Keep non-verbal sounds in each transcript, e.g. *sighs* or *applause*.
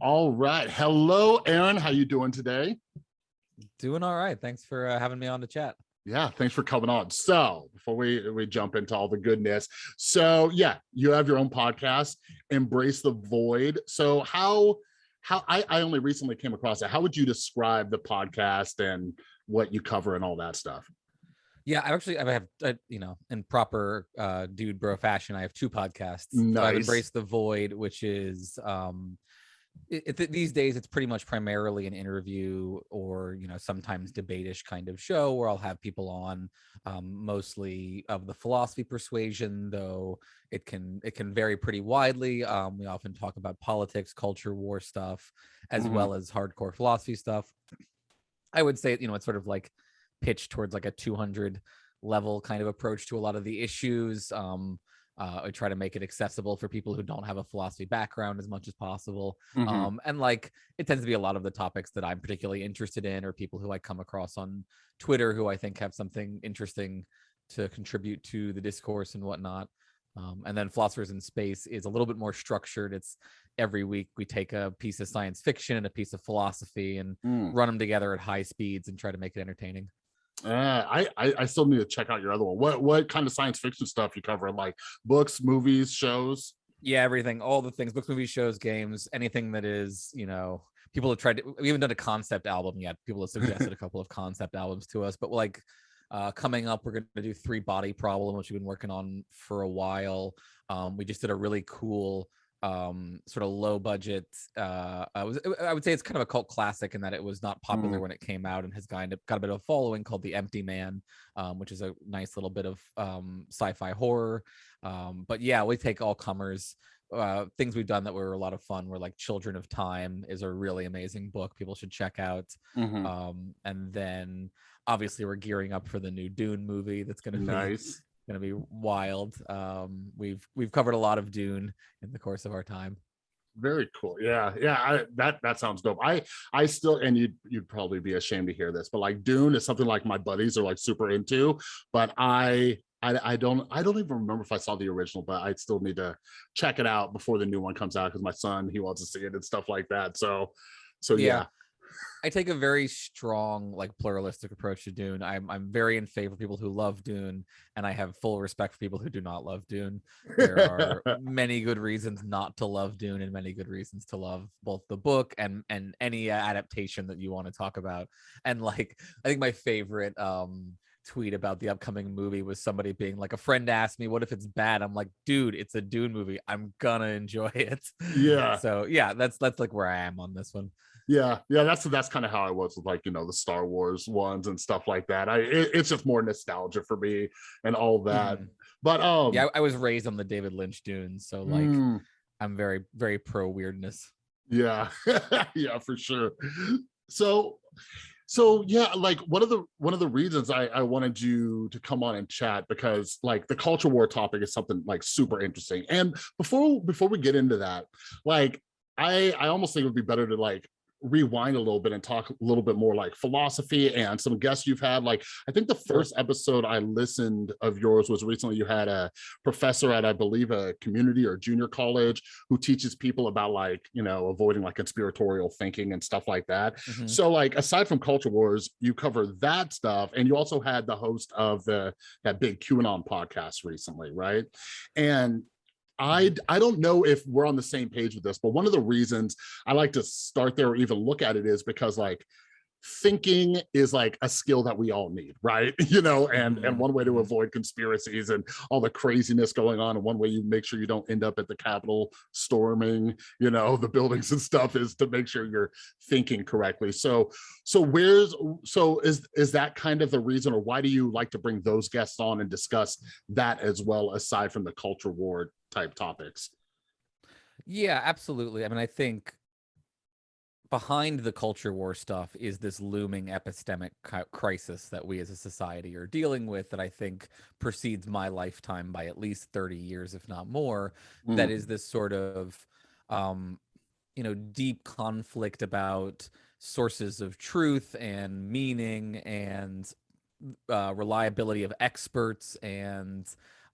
All right. Hello, Aaron. How you doing today? Doing all right. Thanks for uh, having me on the chat. Yeah, thanks for coming on. So before we, we jump into all the goodness, so yeah, you have your own podcast, Embrace the Void. So how how I, I only recently came across it. How would you describe the podcast and what you cover and all that stuff? Yeah, I actually I have uh, you know in proper uh, dude bro fashion. I have two podcasts. Nice. I've embraced the void, which is um, it, it, these days it's pretty much primarily an interview or you know sometimes debate-ish kind of show where I'll have people on, um, mostly of the philosophy persuasion, though it can it can vary pretty widely. Um, we often talk about politics, culture war stuff, as mm -hmm. well as hardcore philosophy stuff. I would say you know it's sort of like pitched towards like a 200 level kind of approach to a lot of the issues. Um, uh, I try to make it accessible for people who don't have a philosophy background as much as possible. Mm -hmm. Um, and like it tends to be a lot of the topics that I'm particularly interested in or people who I come across on Twitter who I think have something interesting to contribute to the discourse and whatnot. Um, and then Philosophers in Space is a little bit more structured. It's every week we take a piece of science fiction and a piece of philosophy and mm. run them together at high speeds and try to make it entertaining. Uh, I, I, I still need to check out your other one. What what kind of science fiction stuff you cover? Like books, movies, shows? Yeah, everything, all the things, books, movies, shows, games, anything that is, you know, people have tried to, we haven't done a concept album yet. People have suggested a couple of concept albums to us, but like uh, coming up, we're going to do three body problem, which we've been working on for a while. Um, we just did a really cool um sort of low budget uh I was I would say it's kind of a cult classic in that it was not popular mm. when it came out and has kind of got a bit of a following called The Empty Man um which is a nice little bit of um sci-fi horror um but yeah we take all comers uh things we've done that were a lot of fun were like Children of Time is a really amazing book people should check out mm -hmm. um and then obviously we're gearing up for the new Dune movie that's going *laughs* to be nice going to be wild. Um, we've we've covered a lot of Dune in the course of our time. Very cool. Yeah, yeah. I, that that sounds dope. I I still and you'd you'd probably be ashamed to hear this, but like Dune is something like my buddies are like super into, but I I, I don't I don't even remember if I saw the original, but I still need to check it out before the new one comes out because my son he wants to see it and stuff like that. So so yeah. yeah. I take a very strong, like pluralistic approach to Dune. I'm I'm very in favor of people who love Dune, and I have full respect for people who do not love Dune. There are *laughs* many good reasons not to love Dune, and many good reasons to love both the book and and any adaptation that you want to talk about. And like, I think my favorite um tweet about the upcoming movie was somebody being like a friend asked me what if it's bad i'm like dude it's a dune movie i'm gonna enjoy *laughs* it yeah so yeah that's that's like where i am on this one yeah yeah that's that's kind of how i was with like you know the star wars ones and stuff like that. I it, it's just more nostalgia for me and all that. Mm. but um yeah I, I, was raised on the david lynch dunes so like mm. i'm very very pro weirdness. Yeah *laughs* yeah for sure. So so yeah like one of the one of the reasons i i wanted you to come on and chat because like the culture war topic is something like super interesting. And before before we get into that like I I almost think it would be better to like rewind a little bit and talk a little bit more like philosophy and some guests you've had like i think the first episode i listened of yours was recently you had a professor at i believe a community or junior college who teaches people about like you know avoiding like conspiratorial thinking and stuff like that. Mm -hmm. so like aside from culture wars you cover that stuff and you also had the host of the that big qanon podcast recently right? And I, I don't know if we're on the same page with this, but one of the reasons I like to start there or even look at it is because like thinking is like a skill that we all need right? *laughs* You know and and mm-hmm. one way to avoid conspiracies and all the craziness going on and one way you make sure you don't end up at the capitol storming you know *laughs* the buildings and stuff is to make sure you're thinking correctly. So so where's so is is that kind of the reason or why do you like to bring those guests on and discuss that as well aside from the culture war type topics yeah absolutely i mean i think behind the culture war stuff is this looming epistemic crisis that we as a society are dealing with that I think precedes my lifetime by at least 30 years, if not more. Mm. That is this sort of, um, you know, deep conflict about sources of truth and meaning and uh, reliability of experts and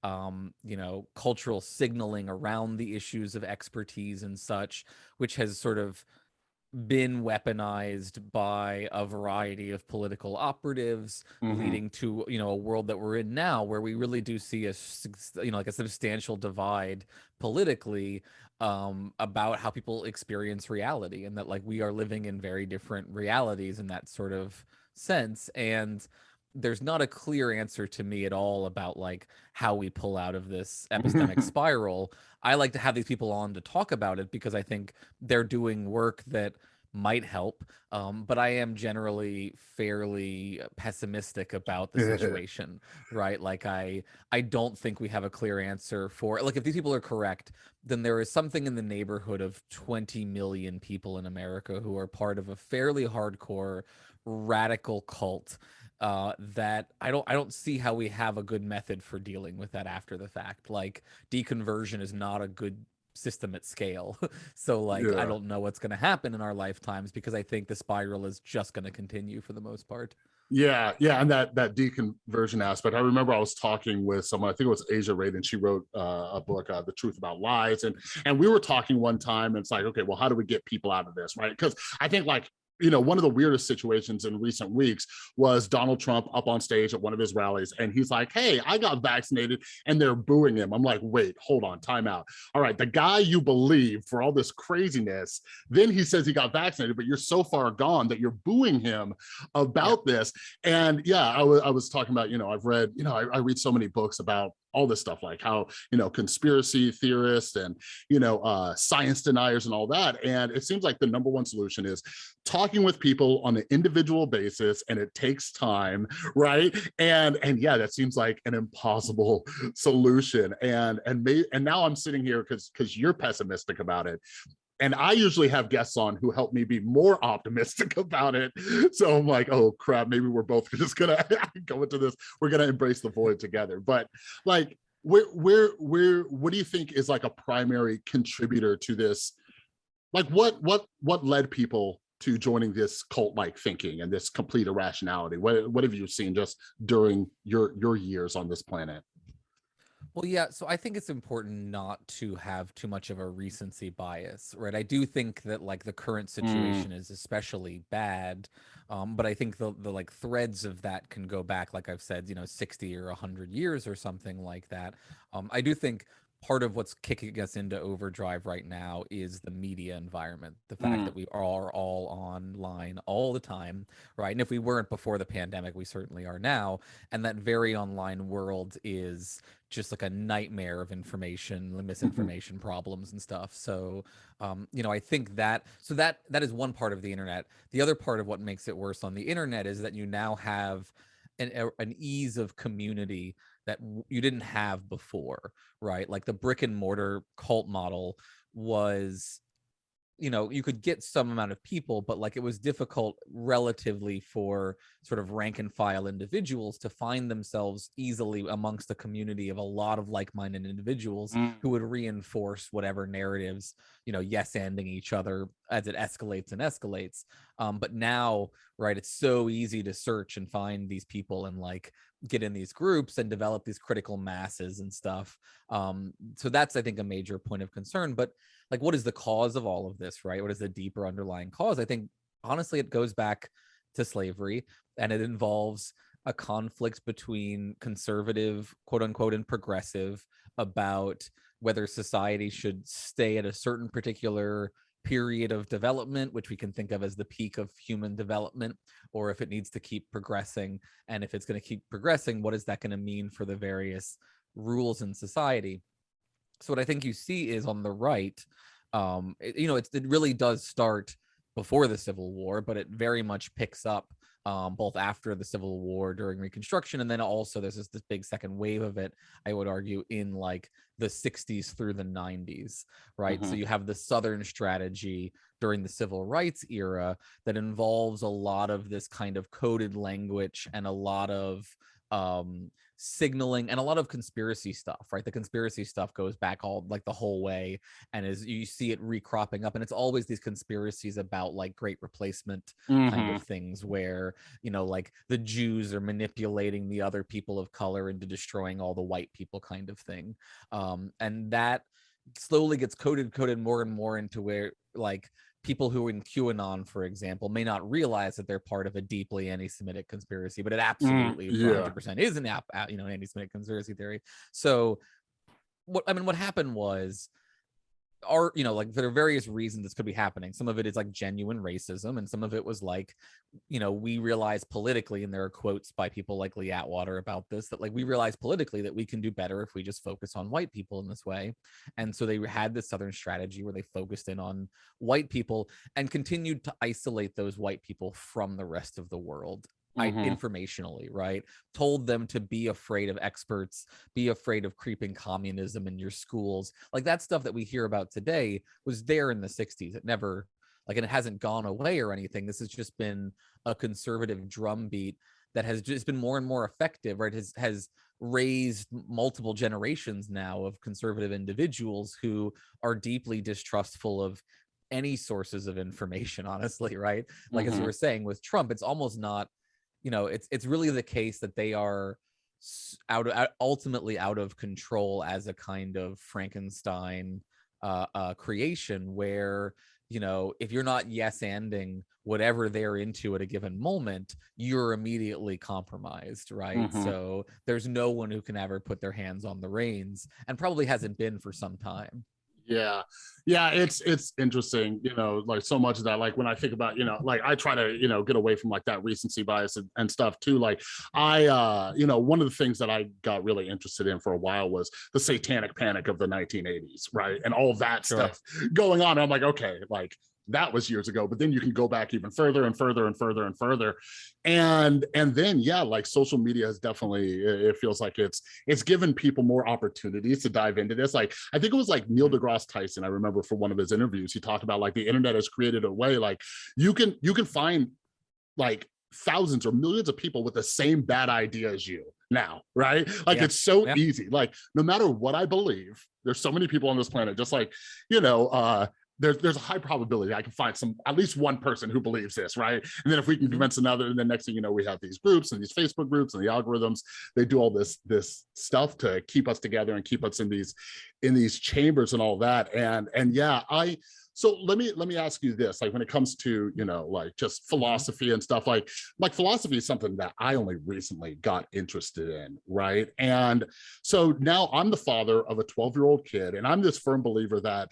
um, you know, cultural signaling around the issues of expertise and such, which has sort of been weaponized by a variety of political operatives Mhm. leading to you know a world that we're in now where we really do see a you know like a substantial divide politically um about how people experience reality and that like we are living in very different realities in that sort of sense and there's not a clear answer to me at all about like how we pull out of this epistemic *laughs* spiral. I like to have these people on to talk about it because I think they're doing work that might help. Um, but I am generally fairly pessimistic about the *laughs* situation, right? Like I I don't think we have a clear answer for like if these people are correct, then there is something in the neighborhood of 20 million people in America who are part of a fairly hardcore radical cult uh, that I don't I don't see how we have a good method for dealing with that after the fact. Like deconversion is not a good system at scale. *laughs* so like Yeah. I don't know what's going to happen in our lifetimes because I think the spiral is just going to continue for the most part. Yeah, yeah, and that that deconversion aspect. I remember I was talking with someone. I think it was Aja Raden, and she wrote uh, a book, uh, "The Truth About Lies," and and we were talking one time. And it's like, okay, well, how do we get people out of this, right? Because I think like you know one of the weirdest situations in recent weeks was Donald Trump up on stage at one of his rallies, and he's like, "Hey, I got vaccinated," and they're booing him. I'm like, wait, hold on, time out. All right, the guy you believe for all this craziness, then he says he got vaccinated, but you're so far gone that you're booing him about this and yeah I I was talking about you know i've read you know I, I read so many books about all this stuff like how you know conspiracy theorists and you know uh science deniers and all that and it seems like the number one solution is talking with people on an individual basis and it takes time right? And and yeah that seems like an impossible *laughs* solution and and may and now i'm sitting here because because you're pessimistic about it and I usually have guests on who help me be more optimistic *laughs* about it. So I'm like, oh crap, maybe we're both *laughs* just gonna *laughs* go into this. We're gonna embrace the void together. But like, where, where, where, what do you think is like a primary contributor to this? Like, what, what, what led people to joining this cult-like thinking and this complete irrationality? What, what have you seen just during your your years on this planet? Well, yeah, so I think it's important not to have too much of a recency bias, right? I do think that like the current situation is especially bad, um, but I think the the like threads of that can go back, like I've said, you know, 60 or 100 years or something like that. Um, I do think part of what's kicking us into overdrive right now is the media environment, the fact Mm. that we are all online all the time, right? And if we weren't before the pandemic, we certainly are now. And that very online world is just like a nightmare of information, *laughs* misinformation problems and stuff. So, um, you know, I think that so that that is one part of the internet. The other part of what makes it worse on the internet is that you now have an a- an ease of community that you didn't have before, right? Like the brick and mortar cult model was you know you could get some amount of people but like it was difficult relatively for sort of rank and file individuals to find themselves easily amongst a community of a lot of like-minded individuals Mm. who would reinforce whatever narratives you know yes ending each other as it escalates and escalates um but now right it's so easy to search and find these people and like get in these groups and develop these critical masses and stuff um so that's i think a major point of concern but like what is the cause of all of this right? What is the deeper underlying cause? I think honestly it goes back to slavery and it involves a conflict between conservative quote unquote and progressive about whether society should stay at a certain particular period of development which we can think of as the peak of human development or if it needs to keep progressing and if it's going to keep progressing what is that going to mean for the various rules in society so what I think you see is on the right, um, it- you know, it's, it really does start before the Civil War, but it very much picks up um, both after the Civil War during Reconstruction, and then also there's this, this big second wave of it. I would argue in like the 60s through the 90s, right? So Mhm. you have the Southern strategy during the Civil Rights era that involves a lot of this kind of coded language and a lot of um signaling and a lot of conspiracy stuff right the conspiracy stuff goes back all like the whole way and as you see it recropping up and it's always these conspiracies about like great replacement mm-hmm. kind of things where you know like the jews are manipulating the other people of color into destroying all the white people kind of thing um and that slowly gets coded coded more and more into where like people who are in QAnon, for example, may not realize that they're part of a deeply anti-Semitic conspiracy, but it mm, absolutely mm, yeah. 100% is an app, you know, anti-Semitic conspiracy theory. So, what I mean, what happened was are you know like there are various reasons this could be happening. Some of it is like genuine racism and some of it was like you know we realize politically and there are quotes by people like lee atwater about this that like we realize politically that we can do better if we just focus on white people in this way. And so they had this southern strategy where they focused in on white people and continued to isolate those white people from the rest of the world mm-hmm. informationally, right? Told them to be afraid of experts, be afraid of creeping communism in your schools. Like that stuff that we hear about today was there in the 60s. It never like and it hasn't gone away or anything. This has just been a conservative drumbeat that has just been more and more effective, right? Has has raised multiple generations now of conservative individuals who are deeply distrustful of any sources of information *laughs* honestly right like mm-hmm. as you were saying with trump it's almost not you know it's it's really the case that they are out of ultimately out of control as a kind of frankenstein uh, uh creation where you know if you're not yes ending whatever they're into at a given moment you're immediately compromised right mm-hmm. so there's no one who can ever put their hands on the reins and probably hasn't been for some time yeah yeah it's it's interesting you know like so much of that like when i think about you know like i try to you know get away from like that recency bias and, and stuff too like i uh you know one of the things that i got really interested in for a while was the satanic panic of the 1980s right and all that sure. stuff going on i'm like okay like that was years ago but then you can go back even further and further and further and further. And and then yeah like social media has definitely it feels like it's it's given people more opportunities to dive into this. Like i think it was like neil degrasse tyson i remember for one of his interviews he talked about like the internet has created a way like you can you can find like thousands or millions of people with the same bad idea as you now right? Like yeah. it's so yeah. easy. Like no matter what i believe there's so many people on this planet just like you know uh there's there's a high probability I can find some at least one person who believes this, right? And then if we can mm-hmm. convince another, and then next thing you know, we have these groups and these Facebook groups and the algorithms. They do all this this stuff to keep us together and keep us in these in these chambers and all that. And and yeah, I so let me let me ask you this like when it comes to you know like just mm-hmm. philosophy and stuff like like philosophy is something that i only recently got interested in right and so now i'm the father of a 12 year old kid and i'm this firm believer that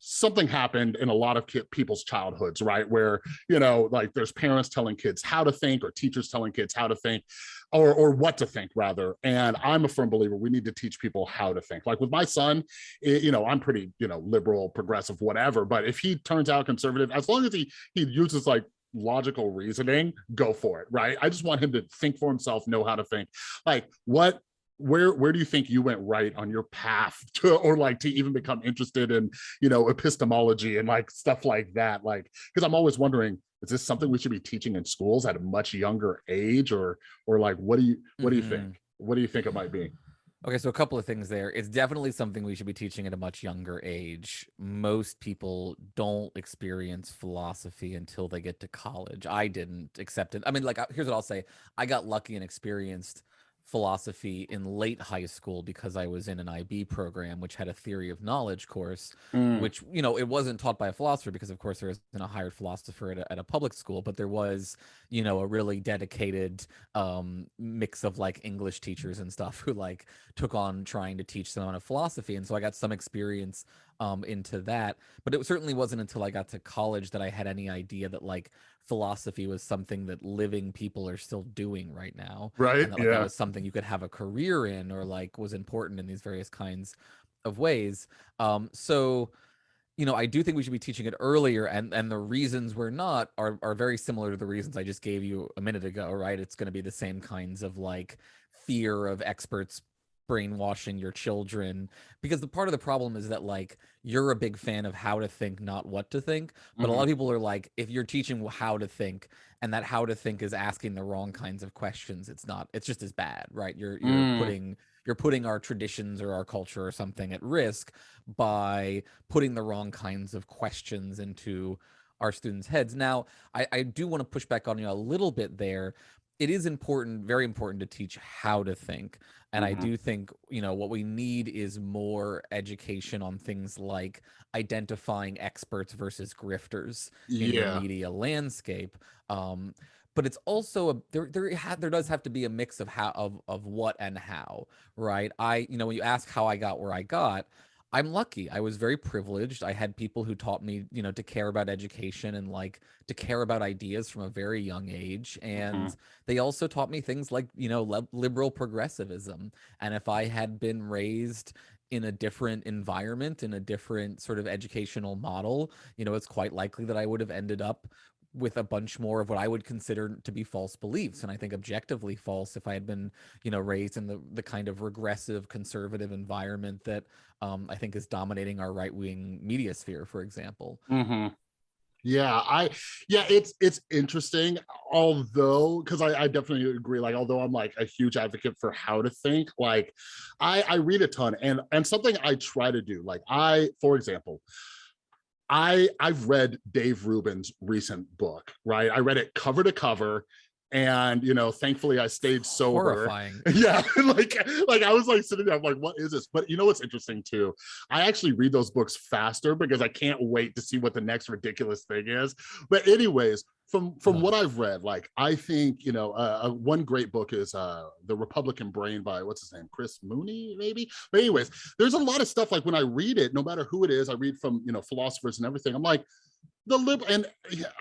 something happened in a lot of people's childhoods, right? Where, you know, like there's parents telling kids how to think or teachers telling kids how to think or, or what to think rather. And I'm a firm believer we need to teach people how to think. Like with my son, it, you know, I'm pretty, you know, liberal, progressive, whatever. But if he turns out conservative, as long as he, he uses like logical reasoning, go for it, right? I just want him to think for himself, know how to think. Like what where where do you think you went right on your path *laughs* to or like to even become interested in you know epistemology and like stuff like that like because i'm always wondering is this something we should be teaching in schools at a much younger age or or like what do you what do you mm-hmm. think what do you think it might be Okay, so a couple of things there. It's definitely something we should be teaching at a much younger age. Most people don't experience philosophy until they get to college. I didn't accept it. I mean, like, here's what I'll say I got lucky and experienced philosophy in late high school because I was in an IB program, which had a theory of knowledge course, mm. which, you know, it wasn't taught by a philosopher because, of course, there isn't a hired philosopher at a, at a public school, but there was, you know, a really dedicated um, mix of like English teachers and stuff who like took on trying to teach someone a philosophy. And so I got some experience um, into that. But it certainly wasn't until I got to college that I had any idea that like philosophy was something that living people are still doing right now. Right. And that, like, yeah. That was something you could have a career in or like was important in these various kinds of ways. Um, so you know, I do think we should be teaching it earlier, and and the reasons we're not are are very similar to the reasons I just gave you a minute ago, right? It's going to be the same kinds of like fear of experts brainwashing your children because the part of the problem is that like you're a big fan of how to think not what to think but mm-hmm. a lot of mm-hmm. people are like if you're teaching how to think and that how to think is asking the wrong kinds of questions it's not it's just as bad right you're you're mm. putting you're putting our traditions or our culture or something at risk by putting the wrong kinds of questions into our students' heads. Now, I, I do want to push back on you a little bit there. It is important, very important to teach how to think. And mm-hmm. I do think, you know, what we need is more education on things like identifying experts versus grifters in yeah. the media landscape. Um, but it's also a there there ha, there does have to be a mix of how of of what and how, right? I you know when you ask how I got where I got, I'm lucky. I was very privileged. I had people who taught me, you know, to care about education and like to care about ideas from a very young age. And mm-hmm. they also taught me things like, you know, liberal progressivism. And if I had been raised in a different environment, in a different sort of educational model, you know, it's quite likely that I would have ended up with a bunch more of what I would consider to be false beliefs. And I think objectively false if I had been, you know, raised in the, the kind of regressive conservative environment that um, I think is dominating our right wing media sphere, for example. Mm-hmm. Yeah, I yeah, it's it's interesting. Although, because I, I definitely agree. Like, although I'm like a huge advocate for how to think, like I I read a ton and and something I try to do, like I, for example, I I've read Dave Rubin's recent book, right? I read it cover to cover and you know thankfully i stayed sober Horrifying. *laughs* yeah *laughs* like like i was like sitting there i'm like what is this but you know what's interesting too i actually read those books faster because i can't wait to see what the next ridiculous thing is but anyways from from what I've read, like I think you know, uh, uh, one great book is uh, the Republican Brain by what's his name, Chris Mooney, maybe. But anyways, there's a lot of stuff like when I read it, no matter who it is, I read from you know philosophers and everything. I'm like, the liberal and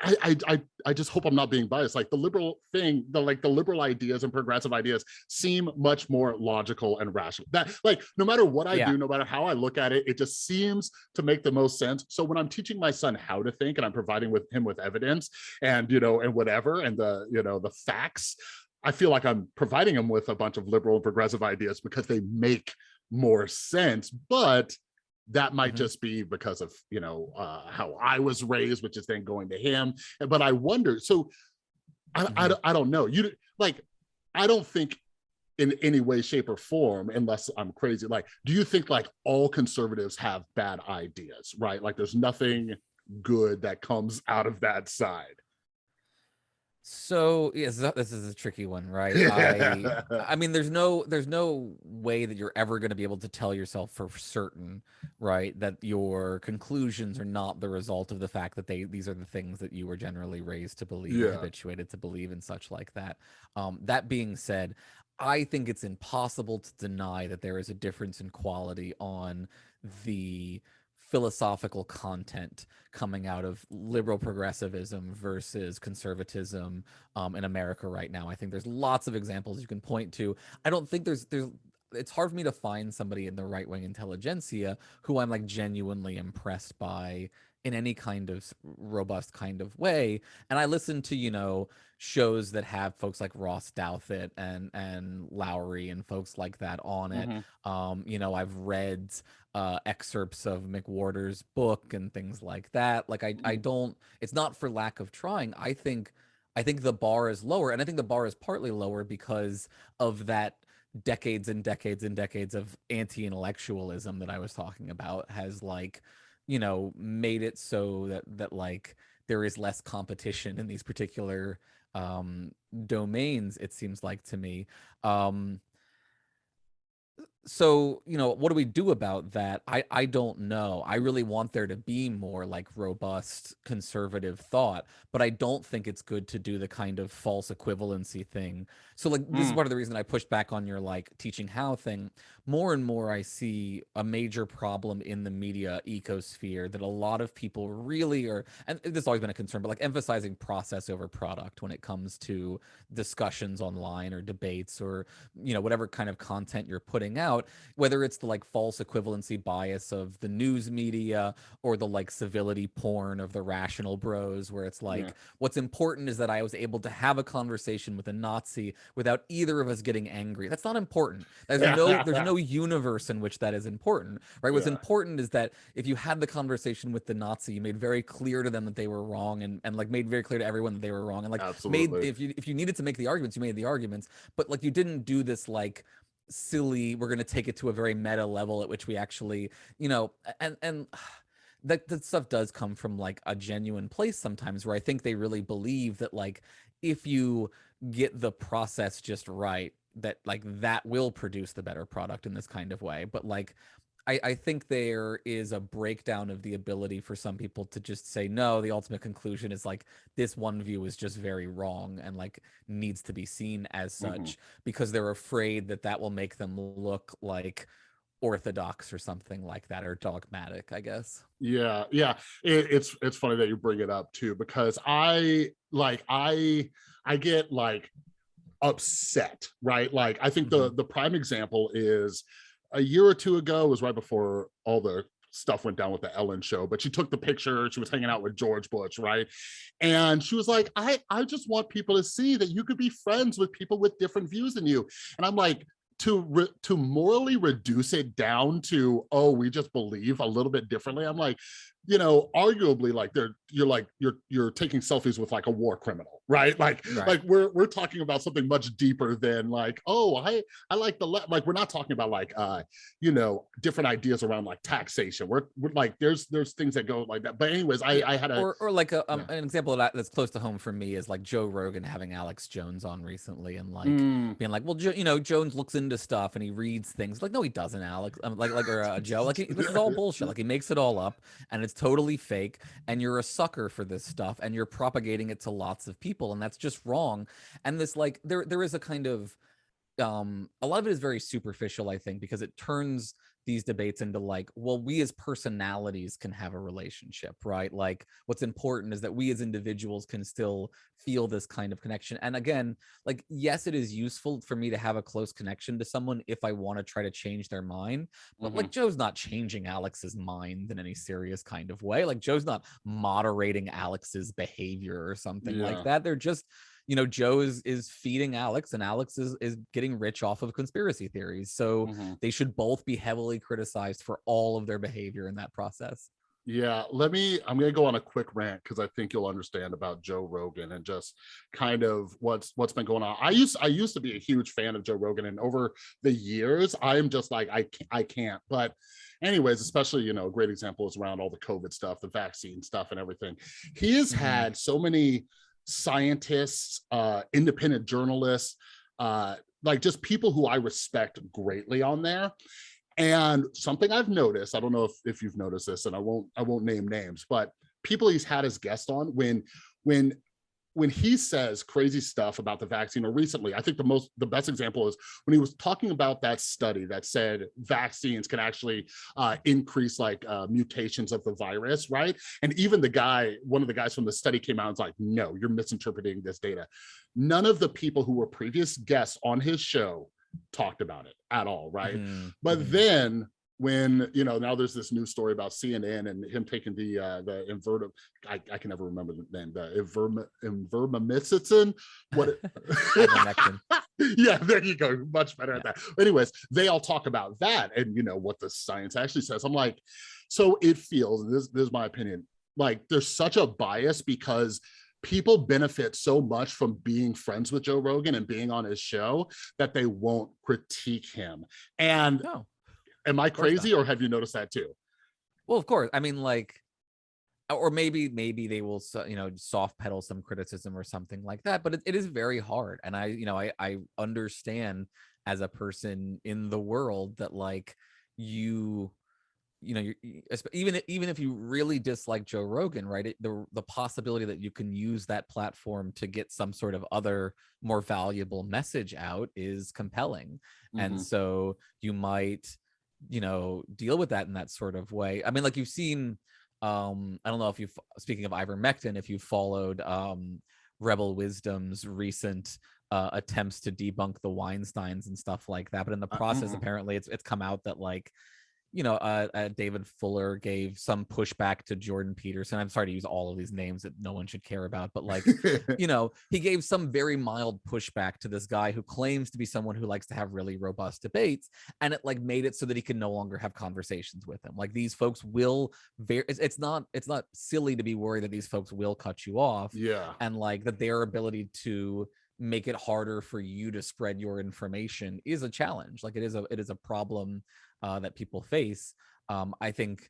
I, I i just hope i'm not being biased. Like the liberal thing the like the liberal ideas and progressive ideas seem much more logical and rational. That like no matter what i yeah. do no matter how i look at it it just seems to make the most sense. So when i'm teaching my son how to think and i'm providing with him with evidence and you know and whatever and the you know the facts i feel like i'm providing him with a bunch of liberal and progressive ideas because they make more sense. But that might mm-hmm. just be because of you know uh, how I was raised, which is then going to him. But I wonder. So I, mm-hmm. I, I don't know. You like I don't think in any way, shape, or form, unless I'm crazy. Like, do you think like all conservatives have bad ideas? Right? Like, there's nothing good that comes out of that side. So yes, this is a tricky one, right? I, *laughs* I mean, there's no there's no way that you're ever going to be able to tell yourself for certain, right, that your conclusions are not the result of the fact that they these are the things that you were generally raised to believe, yeah. habituated to believe, and such like that. Um, that being said, I think it's impossible to deny that there is a difference in quality on the philosophical content coming out of liberal progressivism versus conservatism um, in America right now. I think there's lots of examples you can point to. I don't think there's there's it's hard for me to find somebody in the right wing intelligentsia who I'm like genuinely impressed by in any kind of robust kind of way. And I listen to, you know, shows that have folks like Ross Douthat and and Lowry and folks like that on it. Mm-hmm. Um, you know, I've read uh excerpts of McWhorter's book and things like that. Like I I mm-hmm. don't it's not for lack of trying. I think I think the bar is lower and I think the bar is partly lower because of that decades and decades and decades of anti-intellectualism that I was talking about has like you know made it so that that like there is less competition in these particular um domains it seems like to me. Um so you know what do we do about that? I i don't know. I really want there to be more like robust conservative thought but i don't think it's good to do the kind of false equivalency thing. So like this is part mm. of the reason i pushed back on your like teaching how thing. More and more i see a major problem in the media ecosphere that a lot of people really are and this has always been a concern but like emphasizing process over product when it comes to discussions online or debates or you know whatever kind of content you're putting out about whether it's the like false equivalency bias of the news media or the like civility porn of the rational bros, where it's like, yeah. what's important is that I was able to have a conversation with a Nazi without either of us getting angry. That's not important. There's no *laughs* there's no universe in which that is important, right? What's yeah. important is that if you had the conversation with the Nazi, you made very clear to them that they were wrong and, and like made very clear to everyone that they were wrong. And like Absolutely. made if you if you needed to make the arguments, you made the arguments, but like you didn't do this like silly we're going to take it to a very meta level at which we actually you know and and *sighs* that that stuff does come from like a genuine place sometimes where i think they really believe that like if you get the process just right that like that will produce the better product in this kind of way. But like I, I think there is a breakdown of the ability for some people to just say no the ultimate conclusion is like this one view is just very wrong and like needs to be seen as mm-hmm. such mm-hmm. because they're afraid that that will make them look like orthodox or something like that or dogmatic i guess yeah yeah it, it's it's funny that you bring it up too because i like i i get like upset right like i think mm-hmm. the the prime example is a year or two ago was right before all the stuff went down with the Ellen show, but she took the picture, she was hanging out with George Bush, right? And she was like, I, I just want people to see that you could be friends with people with different views than you. And I'm like, to to morally reduce it down to oh we just believe a little bit differently i'm like you know arguably like they're you're like you're you're taking selfies with like a war criminal right *laughs* like right. like we're we're talking about something much deeper than like oh i i like the left like we're not talking about like uh you know different ideas around like taxation we're, we're like there's there's things that go like that but anyways i i had a or, or like a, um, yeah. an example of that that's close to home for me is like joe rogan having alex jones on recently and like mm. being like well jo- you know jones looks into stuff and he reads things like no he doesn't alex um, like like or uh, joe like he, this is all bullshit like he makes it all up and totally fake and you're a sucker for this stuff and you're propagating it to lots of people and that's just wrong. And this like there there is a kind of um a lot of it is very superficial i think because it turns these debates into like well we as personalities can have a relationship right like what's important is that we as individuals can still feel this kind of connection and again like yes it is useful for me to have a close connection to someone if i want to try to change their mind but mm-hmm. like joe's not changing alex's mind in any serious kind of way like joe's not moderating alex's behavior or something yeah. like that they're just you know joe is is feeding alex and alex is is getting rich off of conspiracy theories so mm-hmm. they should both be heavily criticized for all of their behavior in that process yeah let me i'm going to go on a quick rant because i think you'll understand about joe rogan and just kind of what's what's been going on i used i used to be a huge fan of joe rogan and over the years i'm just like i can't, i can't but anyways especially you know a great example is around all the covid stuff the vaccine stuff and everything he has mm-hmm. had so many scientists, uh, independent journalists, uh, like just people who I respect greatly on there. And something I've noticed, I don't know if, if you've noticed this, and I won't I won't name names, but people he's had as guests on when when when he says crazy stuff about the vaccine or recently i think the most the best example is when he was talking about that study that said vaccines can actually uh, increase like uh, mutations of the virus right and even the guy one of the guys from the study came out and was like no you're misinterpreting this data none of the people who were previous guests on his show talked about it at all right? mm-hmm. but mm-hmm. then when you know now there's this new story about CNN and him taking the uh the inverted I, I can never remember the name the invermectin what *laughs* *laughs* yeah there you go much better yeah. at that anyways they all talk about that and you know what the science actually says. I'm like so it feels this, this is my opinion like there's such a bias because people benefit so much from being friends with Joe Rogan and being on his show that they won't critique him. And no am I crazy or have you noticed that too? Well, of course. I mean, like, or maybe maybe they will you know soft pedal some criticism or something like that but it, it is very hard and i you know i i understand as a person in the world that like you you know, you even even if you really dislike Joe Rogan, right? It, the the possibility that you can use that platform to get some sort of other more valuable message out is compelling, mm-hmm. and so you might you know deal with that in that sort of way i mean like you've seen um i don't know if you've, speaking of ivermectin if you followed um rebel wisdom's recent uh, attempts to debunk the Weinsteins and stuff like that. But in the Uh, process, mhm. apparently, it's it's come out that like you know, uh, uh, David Fuller gave some pushback to Jordan Peterson. I'm sorry to use all of these names that no one should care about, but like, *laughs* you know, he gave some very mild pushback to this guy who claims to be someone who likes to have really robust debates, and it like made it so that he can no longer have conversations with him. Like these folks will very. It's, it's not. It's not silly to be worried that these folks will cut you off, yeah. and like that their ability to make it harder for you to spread your information is a challenge. Like it is a it is a problem uh, that people face. Um, I think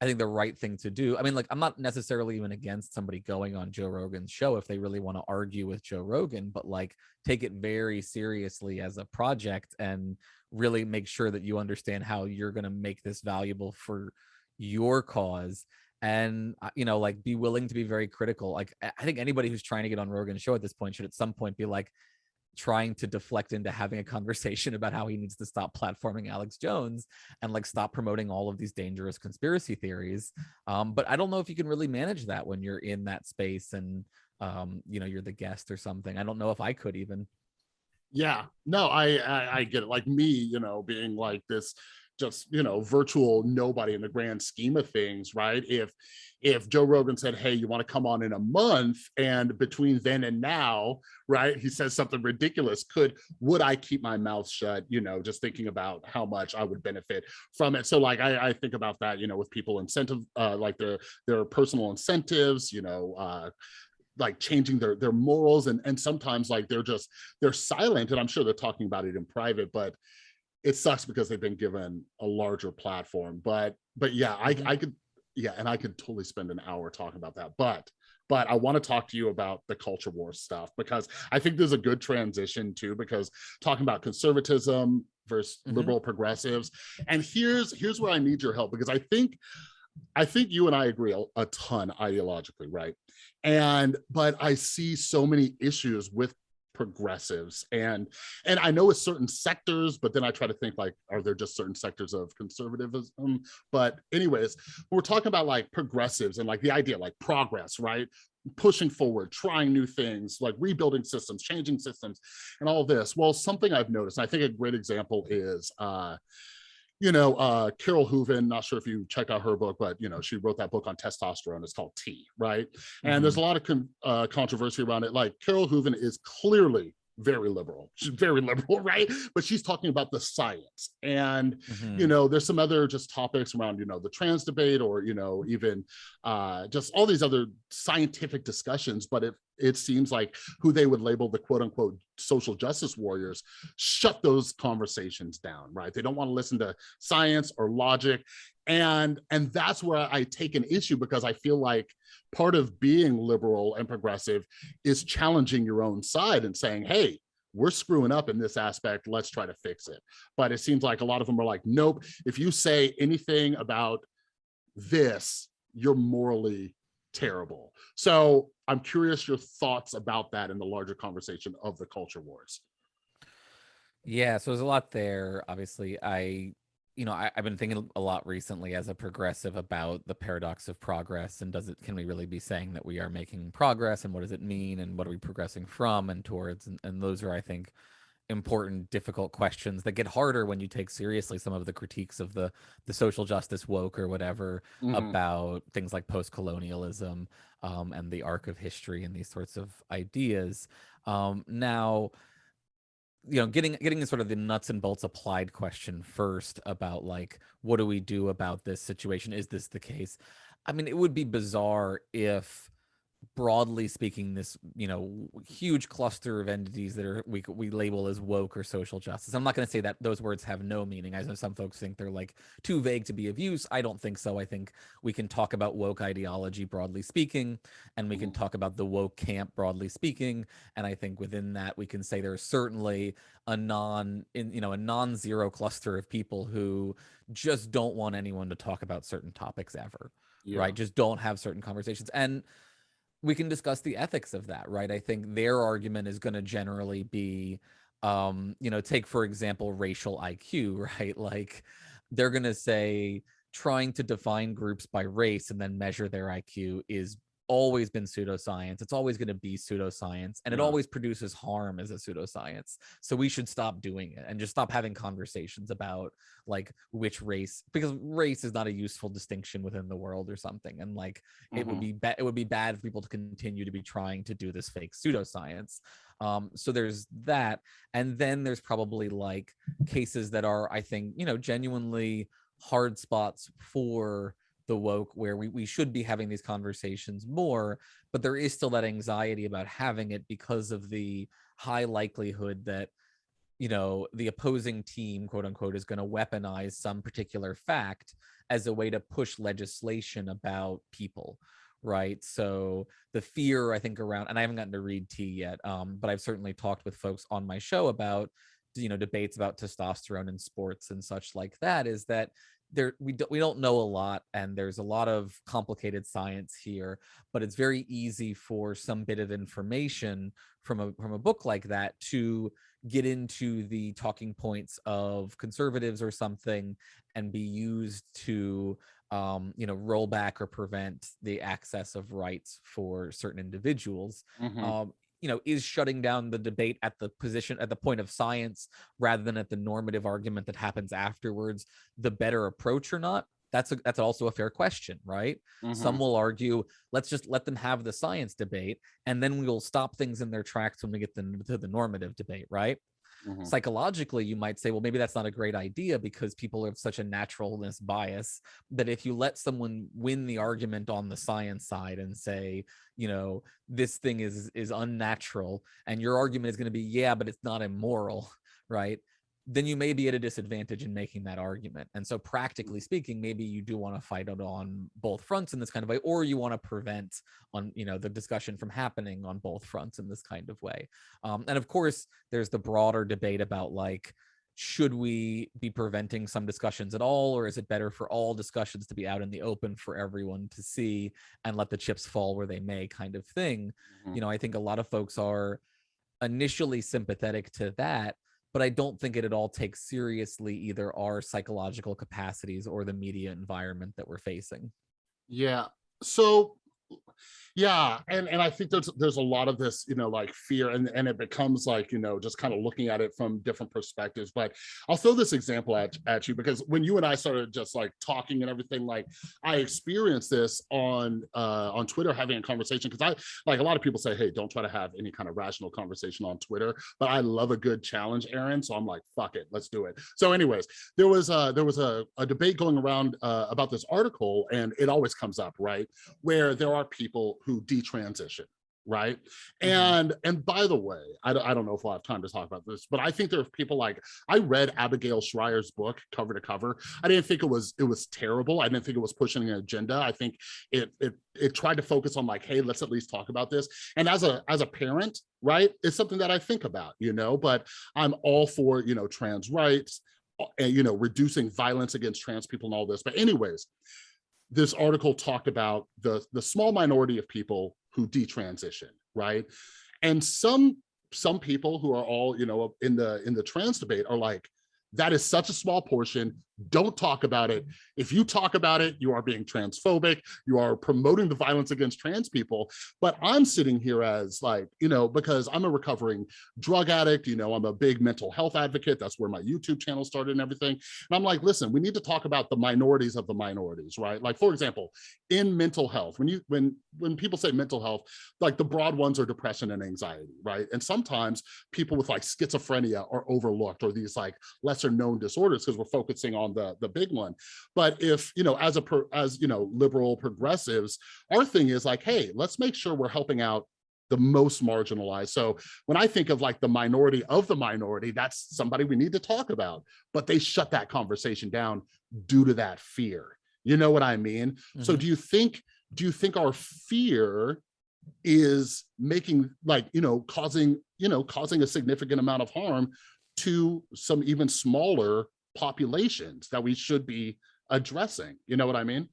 I think the right thing to do. I mean, like I'm not necessarily even against somebody going on Joe Rogan's show if they really want to argue with Joe Rogan, but like take it very seriously as a project and really make sure that you understand how you're going to make this valuable for your cause and uh, you know like be willing to be very critical like i I think anybody who's trying to get on rogan's show at this point should at some point be like trying to deflect into having a conversation about how he needs to stop platforming alex jones and like stop promoting all of these dangerous conspiracy theories. Um but i don't know if you can really manage that when you're in that space and um you know you're the guest or something. I don't know if i could even. Yeah. No I, I i get it. Like me you know being like this just you know virtual nobody in the grand scheme of things right? If if joe rogan said hey you want to come on in a month? and between then and now right he says something ridiculous could would i keep my mouth shut you know just thinking about how much i would benefit from it? So like i, I think about that you know with people incentive uh like their their personal incentives you know uh like changing their their morals and and sometimes like they're just they're silent and i'm sure they're talking about it in private but it sucks because they've been given a larger platform but but yeah i Mhm. i could yeah and i could totally spend an hour talking about that but but i want to talk to you about the culture war stuff because i think there's a good transition too because talking about conservatism versus Mhm. liberal progressives and here's here's where i need your help because i think I think you and I agree a, a ton ideologically, right? And but I see so many issues with progressives and and I know with certain sectors, but then I try to think like, are there just certain sectors of conservatism? But anyways, we're talking about like progressives and like the idea like progress, right? Pushing forward, trying new things, like rebuilding systems, changing systems, and all this. Well, something I've noticed, I think a great example is uh you know, uh, Carole Hooven, not sure if you checked out her book, but, you know, she wrote that book on testosterone. It's called T, right? And there's a lot of con- uh, controversy around it. Like Carole Hooven is clearly very liberal. She's very *laughs* liberal, right? But she's talking about the science. And, Mhm. you know, there's some other just topics around, you know, the trans debate or, you know, even uh, just all these other scientific discussions. But it, it seems like who they would label the quote unquote social justice warriors shut those conversations down, right? They don't want to listen to science or logic. And, and that's where I take an issue because I feel like part of being liberal and progressive is challenging your own side and saying, hey, we're screwing up in this aspect. Let's try to fix it. But it seems like a lot of them are like, nope, if you say anything about this, you're morally terrible. So I'm curious your thoughts about that in the larger conversation of the culture wars. Yeah, so there's a lot there. Obviously, I, you know, I, I've been thinking a lot recently as a progressive about the paradox of progress and does it can we really be saying that we are making progress and what does it mean and what are we progressing from and towards and, and those are I think important difficult questions that get harder when you take seriously some of the critiques of the the social justice woke or whatever Mhm. about things like post-colonialism um, and the arc of history and these sorts of ideas. Um, now you know getting getting sort of the nuts and bolts applied question first about like what do we do about this situation? Is this the case? I mean it would be bizarre if broadly speaking this you know huge cluster of entities that are we we label as woke or social justice. I'm not going to say that those words have no meaning. I know some folks think they're like too vague to be of use. I don't think so. I think we can talk about woke ideology broadly speaking and we can Mhm. talk about the woke camp broadly speaking. And i think within that we can say there's certainly a non in you know a non-zero cluster of people who just don't want anyone to talk about certain topics ever Yeah. right just don't have certain conversations. And we can discuss the ethics of that right? I think their argument is going to generally be um you know take for example racial iq *laughs* right? Like they're going to say trying to define groups by race and then measure their iq is always been pseudoscience. It's always going to be pseudoscience, and it Yeah. always produces harm as a pseudoscience. So we should stop doing it and just stop having conversations about like which race, because race is not a useful distinction within the world or something. And like it would Mhm. be ba- it would be bad for people to continue to be trying to do this fake pseudoscience. Um, so there's that, and then there's probably like cases that are, I think, you know, genuinely hard spots for the woke where we, we should be having these conversations more but there is still that anxiety about having it because of the high likelihood that you know the opposing team quote unquote is going to weaponize some particular fact as a way to push legislation about people right? So the fear i think around and i haven't gotten to read T yet um, but i've certainly talked with folks on my show about you know debates about testosterone in sports and such like that is that there we don't we don't know a lot and there's a lot of complicated science here but it's very easy for some bit of information from a from a book like that to get into the talking points of conservatives or something and be used to um, you know roll back or prevent the access of rights for certain individuals Mhm. um, you know is shutting down the debate at the position at the point of science rather than at the normative argument that happens afterwards the better approach or not that's a, that's also a fair question right some Mhm. will argue let's just let them have the science debate and then we will stop things in their tracks when we get them to the normative debate right Mhm. psychologically you might say well maybe that's not a great idea because people have such a naturalness bias that if you let someone win the argument on the science side and say you know this thing is is unnatural and your argument is going to be yeah but it's not immoral *laughs* right then you may be at a disadvantage in making that argument. And so practically speaking maybe you do want to fight it on both fronts in this kind of way or you want to prevent on you know the discussion from happening on both fronts in this kind of way. Um, and of course there's the broader debate about like should we be preventing some discussions at all or is it better for all discussions to be out in the open for everyone to see and let the chips fall where they may kind of thing. Mhm. you know i think a lot of folks are initially sympathetic to that but i don't think it at all takes seriously either our psychological capacities or the media environment that we're facing Yeah. So yeah, and and I think there's there's a lot of this, you know, like fear and and it becomes like, you know, just kind of looking at it from different perspectives. But I'll throw this example at, at you because when you and I started just like talking and everything, like I experienced this on uh on Twitter having a conversation because I like a lot of people say, hey, don't try to have any kind of rational conversation on Twitter, but I love a good challenge, Aaron. So I'm like, fuck it, let's do it. So, anyways, there was uh there was a, a debate going around uh, about this article, and it always comes up, right? Where there are people who detransition right? Mhm. and and by the way I don't, I don't know if we'll have time to talk about this but i think there are people like i read Abigail Shrier's book cover to cover. I didn't think it was it was terrible. I didn't think it was pushing an agenda. I think it it it tried to focus on like hey let's at least talk about this. And as a as a parent right it's something that i think about you know but i'm all for you know trans rights uh, and you know reducing violence against trans people and all this. But anyways this article talked about the the small minority of people who detransition right? And some some people who are all you know in the in the trans debate are like that is such a small portion don't talk about it. If you talk about it you are being transphobic. You are promoting the violence against trans people. But i'm sitting here as like you know because i'm a recovering drug addict you know i'm a big mental health advocate. That's where my youtube channel started and everything. And i'm like listen we need to talk about the minorities of the minorities right? Like for example in mental health when you when when people say mental health like the broad ones are depression and anxiety right? And sometimes people with like schizophrenia are overlooked or these like lesser known disorders because we're focusing on the the big one. But if you know as a per, as you know liberal progressives our thing is like hey let's make sure we're helping out the most marginalized. So when i think of like the minority of the minority that's somebody we need to talk about. But they shut that conversation down due to that fear. You know what i mean? So Mhm. do you think do you think our fear is making like you know causing you know causing a significant amount of harm to some even smaller populations that we should be addressing you know what i mean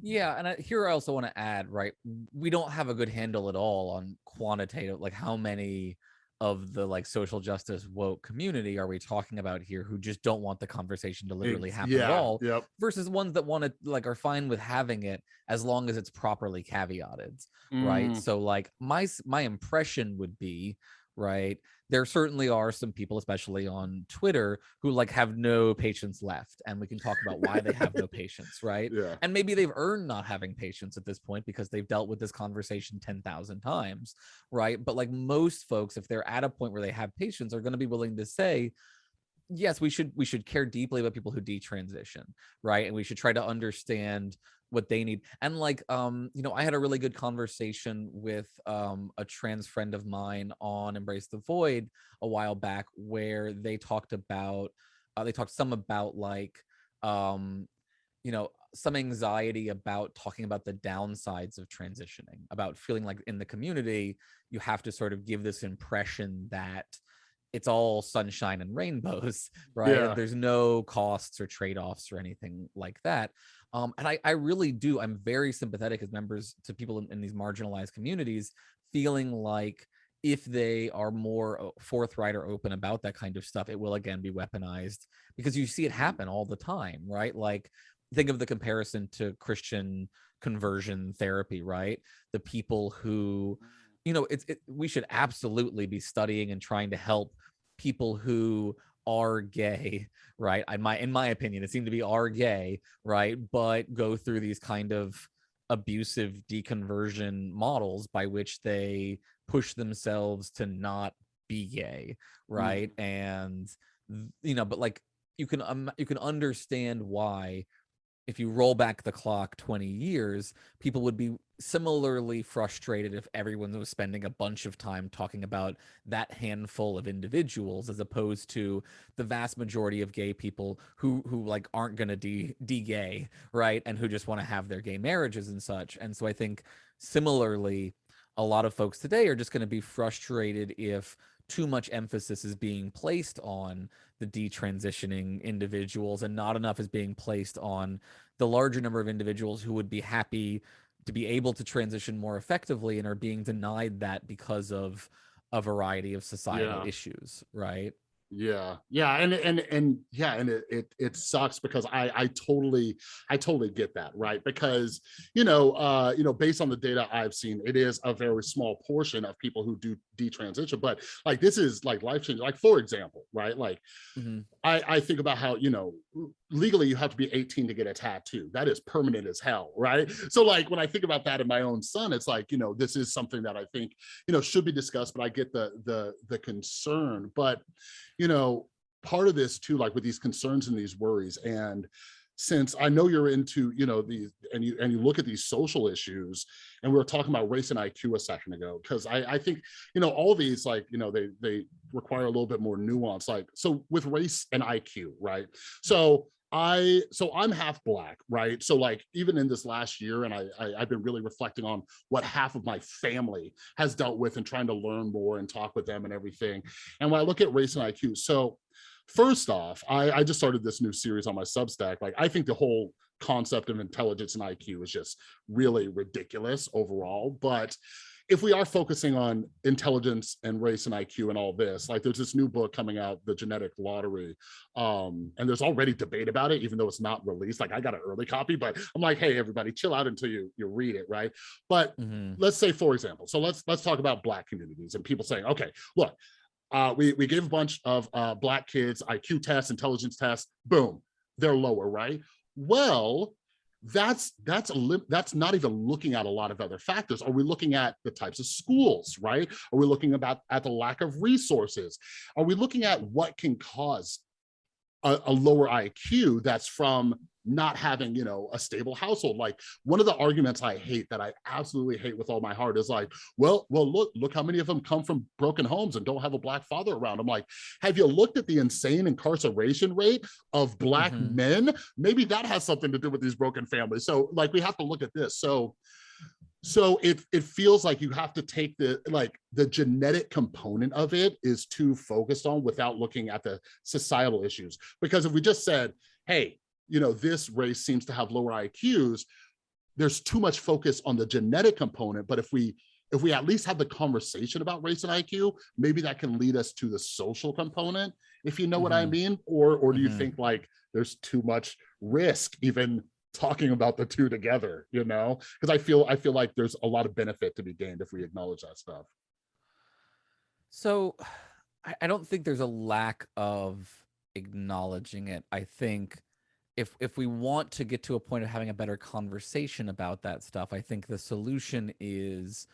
Yeah, and I, here I also want to add, right? We don't have a good handle at all on quantitative, like how many of the like social justice woke community are we talking about here who just don't want the conversation to literally happen yeah, at all Yep. versus ones that want to like are fine with having it as long as it's properly caveated right Mm, so like my my impression would be right there certainly are some people especially on twitter who like have no patience left and we can talk about why they have no *laughs* patience right? Yeah. and maybe they've earned not having patience at this point because they've dealt with this conversation 10,000 times right? But like most folks if they're at a point where they have patience are going to be willing to say yes we should we should care deeply about people who detransition right? And we should try to understand what they need and like um you know i had a really good conversation with um a trans friend of mine on embrace the void a while back where they talked about uh, they talked some about like um you know some anxiety about talking about the downsides of transitioning about feeling like in the community you have to sort of give this impression that it's all sunshine and rainbows *laughs* right Yeah. There's no costs or trade-offs or anything like that um, and I, I really do i'm very sympathetic as members to people in, in these marginalized communities feeling like if they are more uh, forthright or open about that kind of stuff it will again be weaponized because you see it mm-hmm. happen all the time right? Like think of the comparison to christian conversion therapy right? The people who mm. you know it's it, we should absolutely be studying and trying to help people who are gay right? In my in my opinion it seemed to be are gay right? But go through these kind of abusive deconversion models by which they push themselves to not be gay right? And you know but like you can um, you can understand why if you roll back the clock 20 years people would be similarly frustrated if everyone was spending a bunch of time talking about that handful of individuals as opposed to the vast majority of gay people who who like aren't going to de de-gay right and who just want to have their gay marriages and such. And so i think similarly a lot of folks today are just going to be frustrated if too much emphasis is being placed on the detransitioning individuals and not enough is being placed on the larger number of individuals who would be happy to be able to transition more effectively and are being denied that because of a variety of societal Yeah. issues right? Yeah, yeah, and and and yeah, and it it, it sucks because I I totally I totally get that right? Because you know uh you know based on the data I've seen it is a very small portion of people who do detransition but like this is like life changing like for example right like Mhm. I I think about how you know legally you have to be 18 to get a tattoo. That is permanent as hell right? So like when I think about that in my own son it's like you know this is something that I think you know should be discussed but I get the the the concern. But you know, part of this too, like with these concerns and these worries, and since I know you're into, you know, these and you and you look at these social issues, and we were talking about race and IQ a second ago, because I, I think, you know, all these like, you know, they they require a little bit more nuance. Like, so with race and IQ, right? So I so I'm half black, right? So like even in this last year, and I, I I've been really reflecting on what half of my family has dealt with and trying to learn more and talk with them and everything. And when I look at race and IQ, so first off, I, I just started this new series on my Substack. Like I think the whole concept of intelligence and IQ is just really ridiculous overall. But if we are focusing on intelligence and race and IQ and all this, like there's this new book coming out, The Genetic Lottery, um, and there's already debate about it, even though it's not released. Like I got an early copy, but I'm like, hey, everybody, chill out until you you read it, right? But Mhm. let's say, for example, so let's let's talk about black communities and people saying, okay, look, uh, we we gave a bunch of uh, black kids IQ tests, intelligence tests, boom, they're lower, right? Well, that's that's a that's not even looking at a lot of other factors. Are we looking at the types of schools, right? Are we looking about at the lack of resources? Are we looking at what can cause a, a lower IQ that's from not having, you know, a stable household. Like one of the arguments I hate that I absolutely hate with all my heart is like, well, well, look, look how many of them come from broken homes and don't have a black father around. I'm like, have you looked at the insane incarceration rate of black Mhm. men? Maybe that has something to do with these broken families. So like we have to look at this. So so it it feels like you have to take the like the genetic component of it is too focused on without looking at the societal issues because if we just said hey you know this race seems to have lower iqs there's too much focus on the genetic component but if we if we at least have the conversation about race and IQ, maybe that can lead us to the social component, if you know what I Mhm. mean? Or or do you Mhm. think like there's too much risk even talking about the two together, you know? Because I feel I feel like there's a lot of benefit to be gained if we acknowledge that stuff. So *sighs* I, I don't think there's a lack of acknowledging it. I think if if we want to get to a point of having a better conversation about that stuff, I think the solution is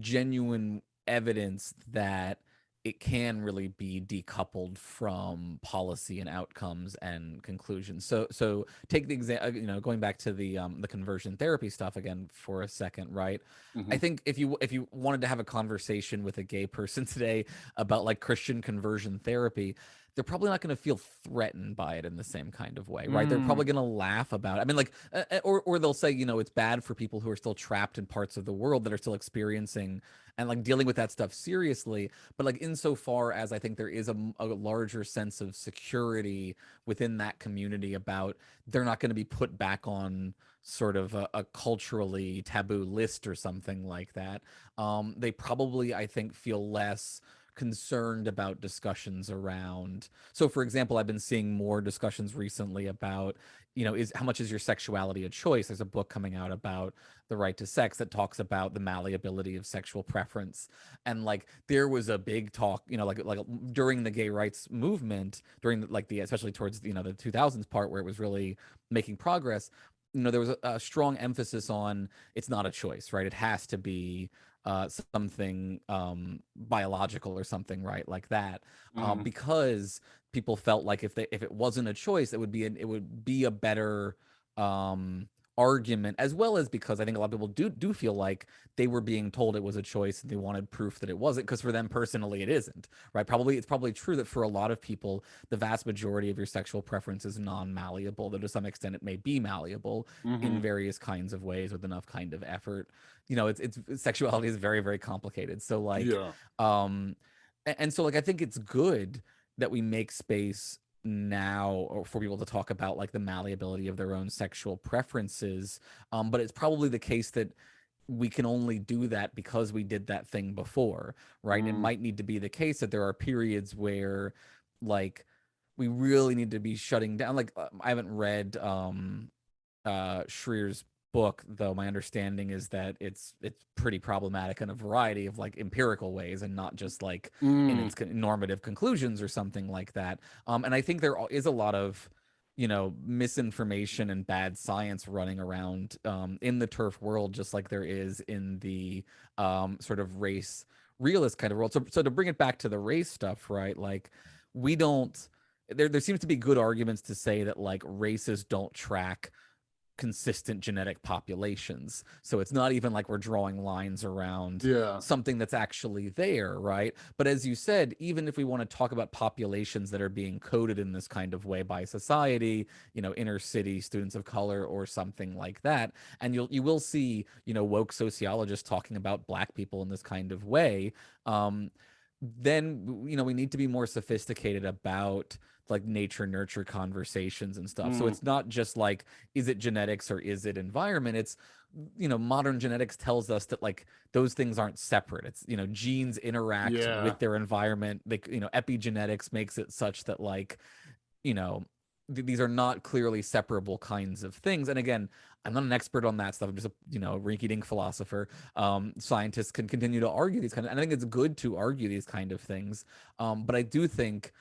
genuine evidence that it can really be decoupled from policy and outcomes and conclusions. So so take the example, you know, going back to the um the conversion therapy stuff again for a second, right? I Mhm. think if you if you wanted to have a conversation with a gay person *laughs* today about like Christian conversion therapy, they're probably not going to feel threatened by it in the same kind of way, right? They're probably going to laugh about it. I mean, like, uh, or or they'll say, you know, it's bad for people who are still trapped in parts of the world that are still experiencing and like dealing with that stuff seriously. But like, insofar as I think there is a, a larger sense of security within that community about they're not going to be put back on sort of a, a culturally taboo list or something like that. Um, they probably, I think, feel less concerned about discussions around so for example i've been seeing more discussions recently about you know is how much is your sexuality a choice? There's a book coming out about the right to sex that talks about the malleability of sexual preference and like there was a big talk you know like like during the gay rights movement during the, like the especially towards you know the 2000s part where it was really making progress you know there was a, a strong emphasis on it's not a choice right? It has to be uh something um biological or something right like that um Mhm. because people felt like if they if it wasn't a choice it would be an, it would be a better um argument as well as because i think a lot of people do do feel like they were being told it was a choice and they wanted proof that it wasn't because for them personally it isn't right probably it's probably true that for a lot of people the vast majority of your sexual preference is non-malleable though to some extent it may be malleable in Mhm. various kinds of ways with enough kind of effort you know it's it's sexuality is very very complicated so like Yeah. um and so like i think it's good that we make space now or for people to talk about like the malleability of their own sexual preferences um but it's probably the case that we can only do that because we did that thing before right it Mm. might need to be the case that there are periods where like we really need to be shutting down like uh, i haven't read um uh Shrier's book though my understanding is that it's it's pretty problematic in a variety of like empirical ways and not just like in Mm. its normative conclusions or something like that um and i think there is a lot of you know misinformation and bad science running around um in the TERF world just like there is in the um sort of race realist kind of world so so to bring it back to the race stuff right like we don't there there seems to be good arguments to say that like races don't track consistent genetic populations. So it's not even like we're drawing lines around Yeah. something that's actually there, right? But as you said, even if we want to talk about populations that are being coded in this kind of way by society, you know, inner city students of color or something like that, and you'll you will see, you know, woke sociologists talking about black people in this kind of way, um, then you know we need to be more sophisticated about like nature nurture conversations and stuff. So Mm. it's not just like is it genetics or is it environment? It's you know modern genetics tells us that like those things aren't separate. It's you know genes interact Yeah. with their environment. Like you know epigenetics makes it such that like you know th- these are not clearly separable kinds of things and again i'm not an expert on that stuff i'm just a you know rinky-dink philosopher um scientists can continue to argue these kind of and i think it's good to argue these kind of things um but i do think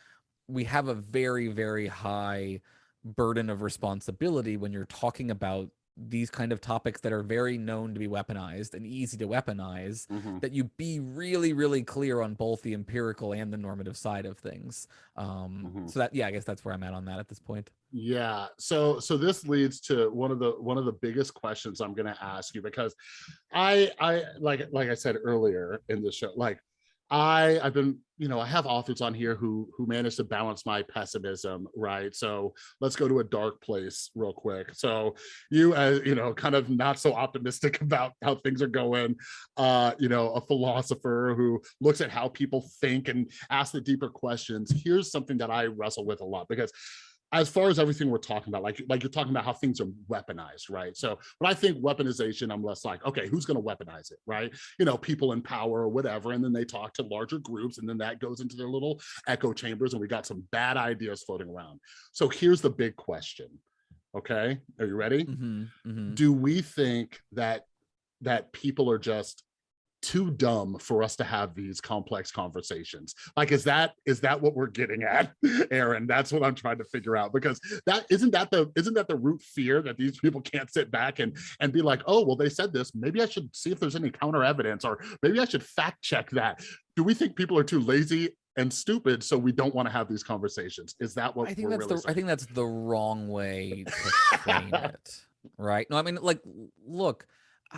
we have a very very high burden of responsibility when you're talking about these kind of topics that are very known to be weaponized and easy to weaponize Mhm. that you be really really clear on both the empirical and the normative side of things um Mhm. so that yeah i guess that's where i'm at on that at this point Yeah. So so this leads to one of the one of the biggest questions I'm going to ask you because I I like like I said earlier in the show like I I've been you know I have authors on here who who managed to balance my pessimism right? So let's go to a dark place real quick. So you as you know kind of not so optimistic *laughs* about how things are going uh you know a philosopher who looks at how people think and asks the deeper questions. Here's something that I wrestle with a lot because as far as everything we're talking about, like like you're talking about how things are weaponized, right? So when I think weaponization, I'm less like, okay, who's going to weaponize it, right? You know, people in power or whatever, and then they talk to larger groups, and then that goes into their little echo chambers, and we got some bad ideas floating around. So here's the big question. Okay, are you ready? Mm -hmm, mm -hmm. Do we think that that people are just too dumb for us to have these complex conversations. Like is that is that what we're getting at *laughs* aaron? That's what i'm trying to figure out because that isn't that the isn't that the root fear that these people can't sit back and and be like oh well they said this. Maybe i should see if there's any counter evidence or maybe i should fact check that. Do we think people are too lazy and stupid so we don't want to have these conversations? Is that what i think that's really the saying? i think that's the wrong way to *laughs* frame it right? No i mean like look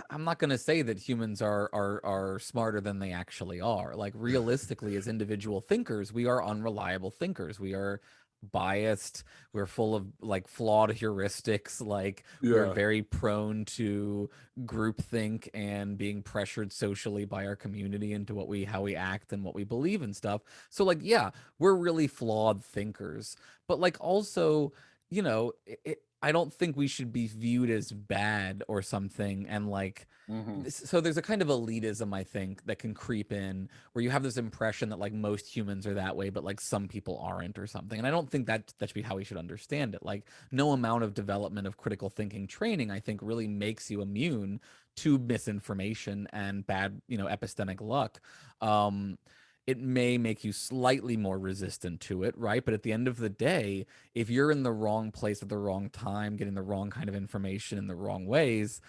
I'm not going to say that humans are are are smarter than they actually are. Like realistically, as individual thinkers, we are unreliable thinkers. We are biased. We're full of like flawed heuristics. Like yeah. we're very prone to groupthink and being pressured socially by our community into what we how we act and what we believe and stuff. So like, yeah, we're really flawed thinkers. But like also, you know, it, I don't think we should be viewed as bad or something. And like, mm-hmm. so there's a kind of elitism, I think, that can creep in where you have this impression that like most humans are that way, but like some people aren't or something. And I don't think that that should be how we should understand it. Like, no amount of development of critical thinking training, I think, really makes you immune to misinformation and bad, you know, epistemic luck. Um, it may make you slightly more resistant to it, right? But at the end of the day, if you're in the wrong place at the wrong time, getting the wrong kind of information in the wrong ways,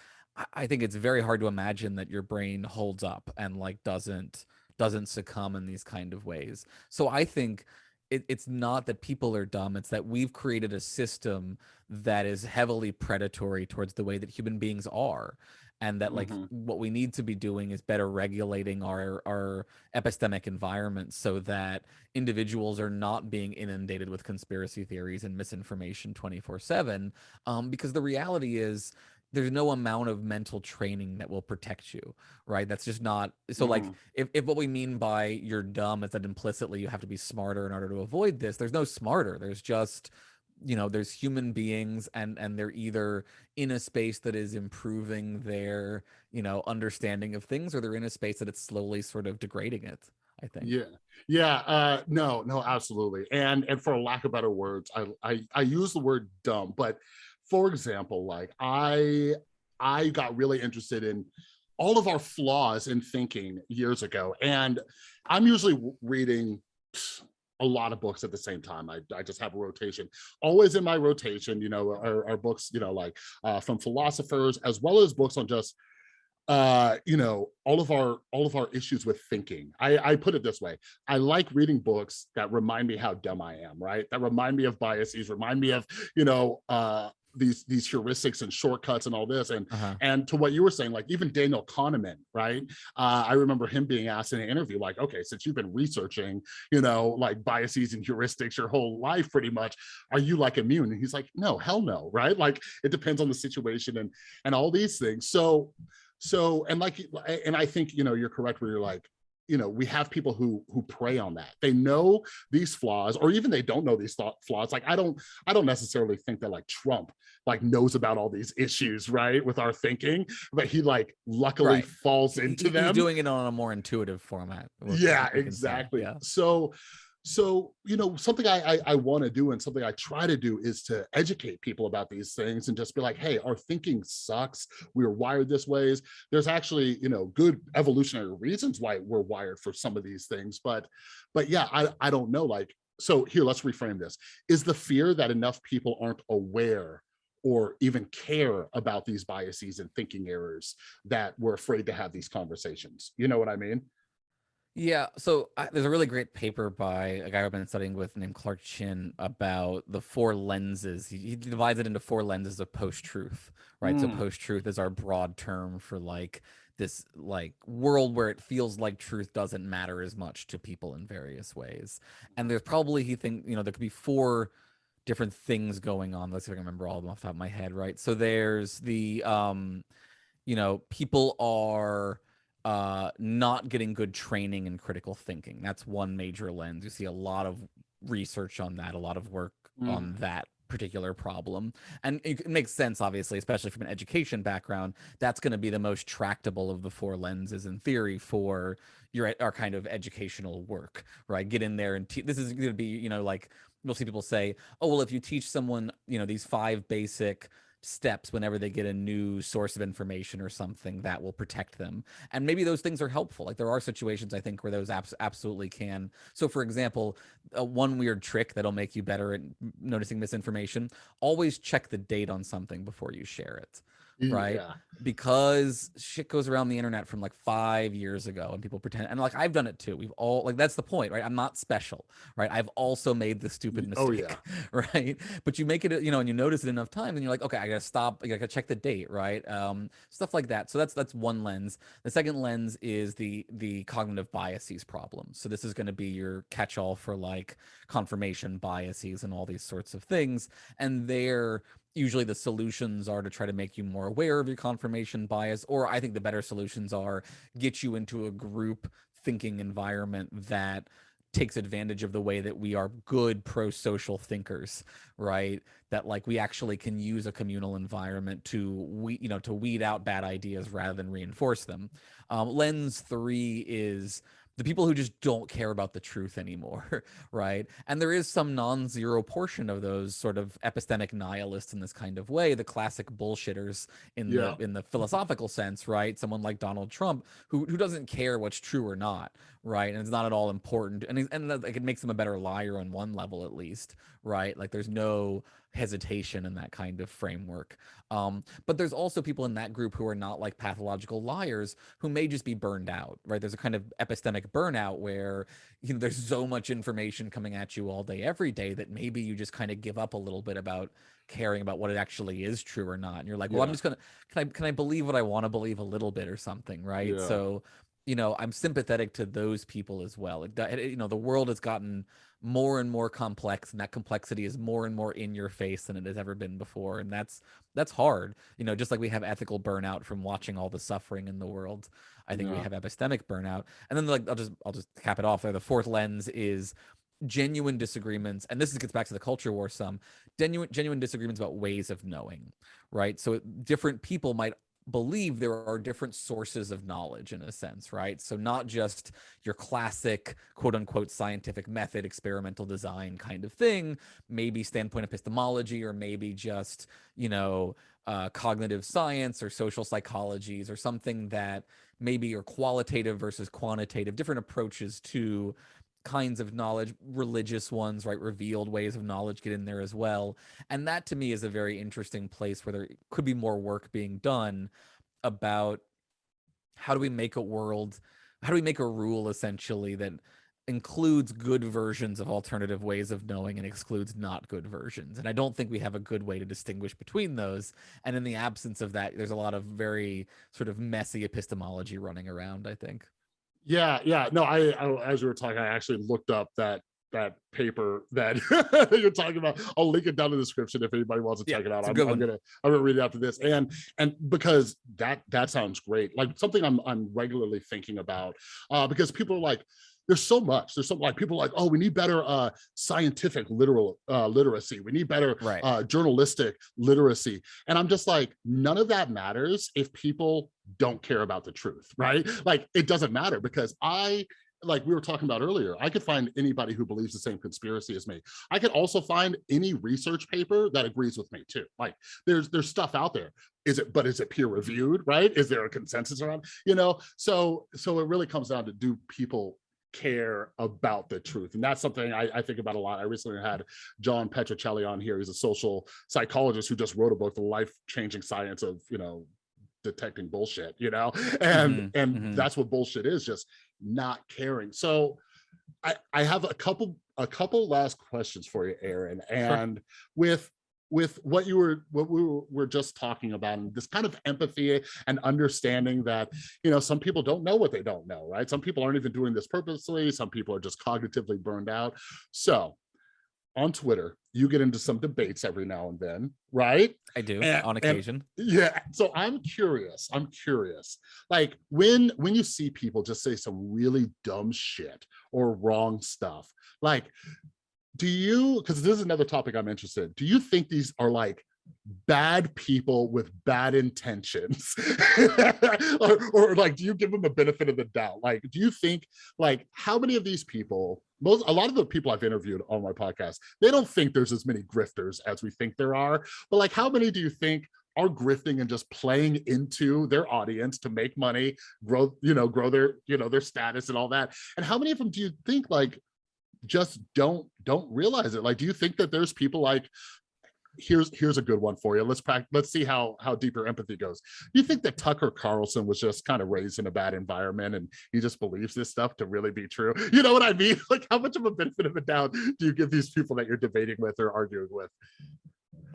I think it's very hard to imagine that your brain holds up and like doesn't doesn't succumb in these kind of ways. So I think it, it's not that people are dumb; it's that we've created a system that is heavily predatory towards the way that human beings are, and that like mm-hmm. what we need to be doing is better regulating our our epistemic environment so that individuals are not being inundated with conspiracy theories and misinformation 24 7 um, because the reality is there's no amount of mental training that will protect you right that's just not so mm-hmm. like if, if what we mean by you're dumb is that implicitly you have to be smarter in order to avoid this there's no smarter there's just you know there's human beings and and they're either in a space that is improving their you know understanding of things or they're in a space that it's slowly sort of degrading it i think. Yeah. Yeah uh no no absolutely. And and for lack of better words i i, I use the word dumb but for example like i i got really interested in all of our flaws in thinking years ago and i'm usually reading a lot of books at the same time. I, I just have a rotation. Always in my rotation, you know, are, are books, you know, like uh, from philosophers, as well as books on just uh you know all of our all of our issues with thinking i i put it this way i like reading books that remind me how dumb i am right that remind me of biases remind me of you know uh these these heuristics and shortcuts and all this. And uh -huh. and to what you were saying like even daniel kahneman right? Uh, i remember him being asked in an interview like okay since you've been researching you know like biases and heuristics your whole life pretty much are you like immune? And he's like no hell no right? Like it depends on the situation and and all these things. So so and like and i think you know you're correct where you're like you know we have people who who prey on that. They know these flaws or even they don't know these thought flaws. Like i don't i don't necessarily think that like trump like knows about all these issues right with our thinking but he like luckily right. falls into he, them. he's doing it on a more intuitive format yeah exactly. Yeah. so so you know something i i, I want to do and something i try to do is to educate people about these things and just be like hey our thinking sucks. We are wired this ways. There's actually you know good evolutionary reasons why we're wired for some of these things but but yeah i i don't know like so here let's reframe this. Is the fear that enough people aren't aware or even care about these biases and thinking errors that we're afraid to have these conversations? You know what i mean yeah, so uh, there's a really great paper by a guy I've been studying with named Clark Chinn about the four lenses. He, he divides it into four lenses of post-truth, right? Mm. So post-truth is our broad term for like this like world where it feels like truth doesn't matter as much to people in various ways. And there's probably he think, you know, there could be four different things going on. Let's see if I can remember all of them off the top of my head, right? So there's the um, you know, people are uh, not getting good training in critical thinking. That's one major lens. You see a lot of research on that, a lot of work mm. on that particular problem and it makes sense obviously especially from an education background that's going to be the most tractable of the four lenses in theory for your our kind of educational work right get in there and this is going to be you know like you'll see people say oh well if you teach someone you know these five basic steps whenever they get a new source of information or something that will protect them. And maybe those things are helpful. Like there are situations I think where those apps absolutely can. So for example, uh, one weird trick that'll make you better at noticing misinformation, always check the date on something before you share it right? Yeah. Because shit goes around the internet from like five years ago and people pretend, and like I've done it too. We've all, like, that's the point, right? I'm not special, right? I've also made the stupid mistake, oh, yeah. *laughs* right? But you make it, you know, and you notice it enough times and you're like, okay, I gotta stop, I gotta check the date, right? Um, stuff like that. So that's, that's one lens. The second lens is the, the cognitive biases problem. So this is going to be your catch all for like confirmation biases and all these sorts of things. And they're, usually the solutions are to try to make you more aware of your confirmation bias or i think the better solutions are get you into a group thinking environment that takes advantage of the way that we are good pro-social thinkers right? That like we actually can use a communal environment to we you know to weed out bad ideas rather than reinforce them. Um, lens three is the people who just don't care about the truth anymore, *laughs* right? And there is some non-zero portion of those sort of epistemic nihilists in this kind of way, the classic bullshitters in yeah. the in the philosophical sense, right? Someone like Donald Trump who who doesn't care what's true or not, right? And it's not at all important, and and like it makes him a better liar on one level at least, right? Like there's no hesitation and that kind of framework. Um, but there's also people in that group who are not like pathological liars who may just be burned out, right? There's a kind of epistemic burnout where you know there's so much information coming at you all day, every day that maybe you just kind of give up a little bit about caring about what it actually is true or not. And you're like, well, yeah. I'm just gonna can I can I believe what I want to believe a little bit or something, right? Yeah. So you know, I'm sympathetic to those people as well. Like, you know, the world has gotten more and more complex and that complexity is more and more in your face than it has ever been before and that's that's hard. You know just like we have ethical burnout from watching all the suffering in the world i think yeah. we have epistemic burnout. And then like i'll just i'll just cap it off there. The fourth lens is genuine disagreements and this gets back to the culture war some genuine genuine disagreements about ways of knowing right? So different people might believe there are different sources of knowledge in a sense, right? So not just your classic quote unquote scientific method, experimental design kind of thing, maybe standpoint epistemology, or maybe just, you know, uh, cognitive science or social psychologies or something that maybe are qualitative versus quantitative, different approaches to kinds of knowledge, religious ones, right? Revealed ways of knowledge get in there as well. And that to me is a very interesting place where there could be more work being done about how do we make a world, how do we make a rule essentially that includes good versions of alternative ways of knowing and excludes not good versions. And I don't think we have a good way to distinguish between those. And in the absence of that, there's a lot of very sort of messy epistemology running around, I think. Yeah, yeah. No, I, I as we were talking, I actually looked up that that paper that *laughs* you're talking about. I'll link it down in the description if anybody wants to yeah, check it out. I'm, I'm, gonna I'm gonna read it after this. And and because that that sounds great, like something I'm I'm regularly thinking about, uh, because people are like, there's so much there's something like people like oh we need better uh scientific literal uh literacy we need better right. uh journalistic literacy and i'm just like none of that matters if people don't care about the truth right like it doesn't matter because i like we were talking about earlier, I could find anybody who believes the same conspiracy as me. I could also find any research paper that agrees with me too. Like there's there's stuff out there. Is it, but is it peer reviewed, right? Is there a consensus around, you know? So so it really comes down to do people care about the truth. And that's something I, I, think about a lot. I recently had John Petrocelli on here. He's a social psychologist who just wrote a book, The Life-Changing Science of, you know, detecting bullshit, you know? *laughs* And, mm -hmm, and mm -hmm. that's what bullshit is, just not caring. So I, I have a couple, a couple last questions for you, Aaron. And sure. with with what you were what we were just talking about and this kind of empathy and understanding that you know some people don't know what they don't know right some people aren't even doing this purposely some people are just cognitively burned out so on Twitter, you get into some debates every now and then, right? I do and, on occasion. yeah. So I'm curious. I'm curious. Like when when you see people just say some really dumb shit or wrong stuff, like do you because this is another topic i'm interested in, do you think these are like bad people with bad intentions? *laughs* Or, or, like do you give them a benefit of the doubt? Like do you think like how many of these people most a lot of the people i've interviewed on my podcast they don't think there's as many grifters as we think there are. But like how many do you think are grifting and just playing into their audience to make money grow you know grow their you know their status and all that? And how many of them do you think like just don't don't realize it. Like do you think that there's people like here's here's a good one for you. Let's practice let's see how how deep your empathy goes. You think that tucker carlson was just kind of raised in a bad environment and he just believes this stuff to really be true? You know what i mean? *laughs* Like how much of a benefit of a doubt do you give these people that you're debating with or arguing with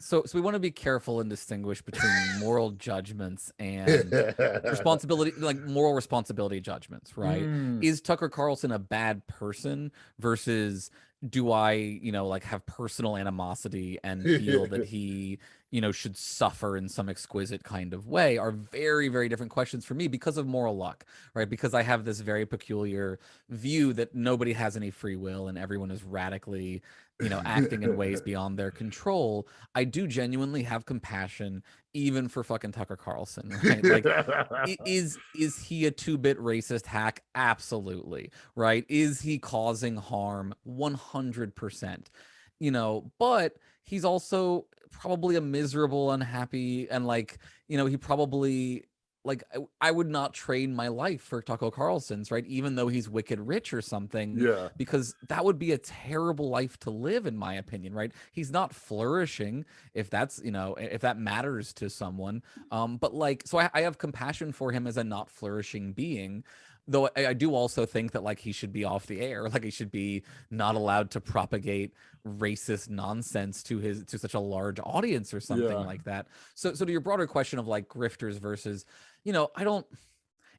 so so we want to be careful and distinguish between moral judgments and *laughs* responsibility like moral responsibility judgments right mm. is tucker carlson a bad person versus do i you know like have personal animosity and feel that *laughs* he you know should suffer in some exquisite kind of way are very very different questions for me because of moral luck right? Because i have this very peculiar view that nobody has any free will and everyone is radically you know, acting in ways *laughs* beyond their control, I do genuinely have compassion even for fucking Tucker Carlson, *laughs* right? Like *laughs* is is he a two-bit racist hack? Absolutely, right? Is he causing harm? 100%. You know, but he's also probably a miserable, unhappy and like, you know, he probably like I, I, would not trade my life for Tucker Carlson's, right? Even though he's wicked rich or something. Yeah. Because that would be a terrible life to live, in my opinion, right? He's not flourishing if that's, you know, if that matters to someone. Um, but like, so I, I have compassion for him as a not flourishing being though I, I, do also think that like he should be off the air *laughs* like he should be not allowed to propagate racist nonsense to his to such a large audience or something yeah. like that so so to your broader question of like grifters versus you know i don't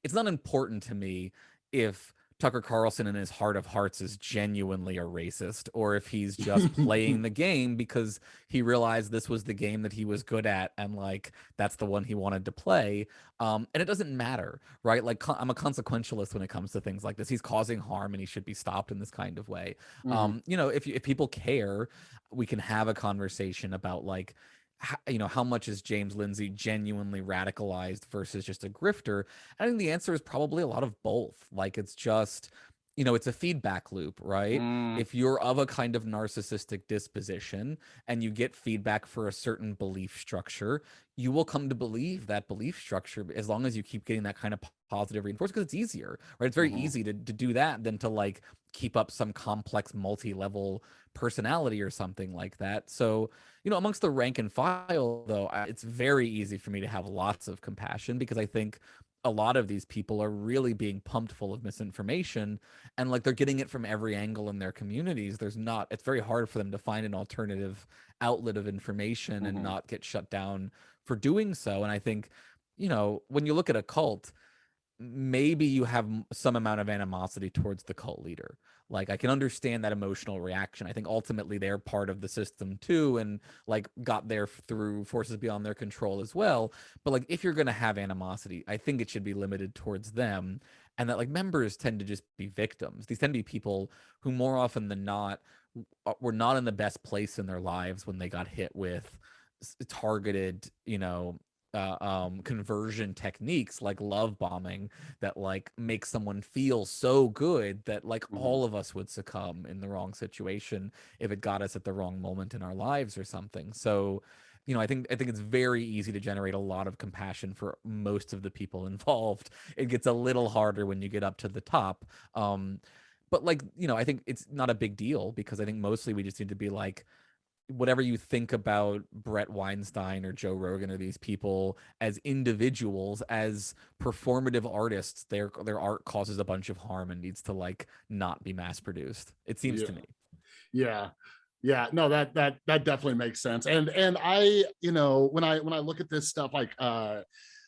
it's not important to me if Tucker Carlson in his heart of hearts is genuinely a racist or if he's just playing *laughs* the game because he realized this was the game that he was good at and like that's the one he wanted to play. Um and it doesn't matter right? Like i'm a consequentialist when it comes to things like this. He's causing harm and he should be stopped in this kind of way. Mm-hmm. um you know if if people care we can have a conversation about like you know how much is James Lindsay genuinely radicalized versus just a grifter? I think the answer is probably a lot of both. Like it's just you know, it's a feedback loop, right? Mm. If you're of a kind of narcissistic disposition and you get feedback for a certain belief structure, you will come to believe that belief structure as long as you keep getting that kind of positive reinforcement because it's easier, right? It's very mm. easy to, to do that than to like keep up some complex multi-level personality or something like that. So, you know, amongst the rank and file, though, it's very easy for me to have lots of compassion because I think a lot of these people are really being pumped full of misinformation and like they're getting it from every angle in their communities there's not it's very hard for them to find an alternative outlet of information mm-hmm. and not get shut down for doing so and i think you know when you look at a cult maybe you have some amount of animosity towards the cult leader. Like i can understand that emotional reaction. I think ultimately they're part of the system too and like got there through forces beyond their control as well. But like if you're going to have animosity i think it should be limited towards them and that like members tend to just be victims. These tend to be people who more often than not uh, were not in the best place in their lives when they got hit with targeted you know uh, um, conversion techniques like love bombing that like make someone feel so good that like mm-hmm. all of us would succumb in the wrong situation if it got us at the wrong moment in our lives or something. So, you know, I think I think it's very easy to generate a lot of compassion for most of the people *laughs* involved. It gets a little harder when you get up to the top. Um, but like, you know, I think it's not a big deal because I think mostly we just need to be like, whatever you think about Bret Weinstein or Joe Rogan or these people as individuals, as performative artists, their their art causes a bunch of harm and needs to like not be mass produced. It seems yeah. to me. Yeah. Yeah, no, that that that definitely makes sense. And and I, you know, when I when I look at this stuff like uh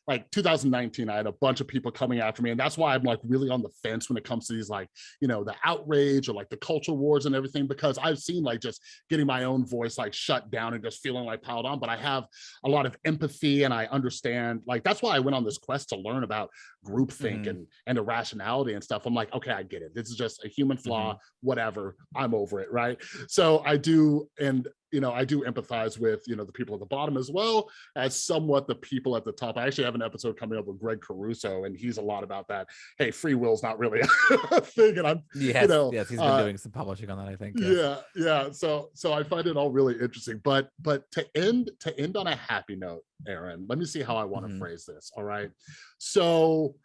like 2019 i had a bunch of people coming after me and that's why i'm like really on the fence when it comes to these like you know the outrage or like the culture wars and everything because i've seen like just getting my own voice like shut down and just feeling like piled on but i have a lot of empathy and i understand like that's why i went on this quest to learn about groupthink mm -hmm. and and irrationality and stuff i'm like okay i get it this is just a human flaw mm -hmm. whatever i'm over it right so i do and you know, I do empathize with, you know, the people at the bottom as well as somewhat the people at the top. I actually have an episode coming up with Gregg Caruso, and he's a lot about that. Hey, free will is not really *laughs* a thing. And I'm, yes, you know, yes, he's been uh, doing some publishing on that, I think. Yes. Yeah, yeah. So, so I find it all really interesting. But, but to end, to end on a happy note, Aaron, let me see how I want to mm -hmm. phrase this. All right. So,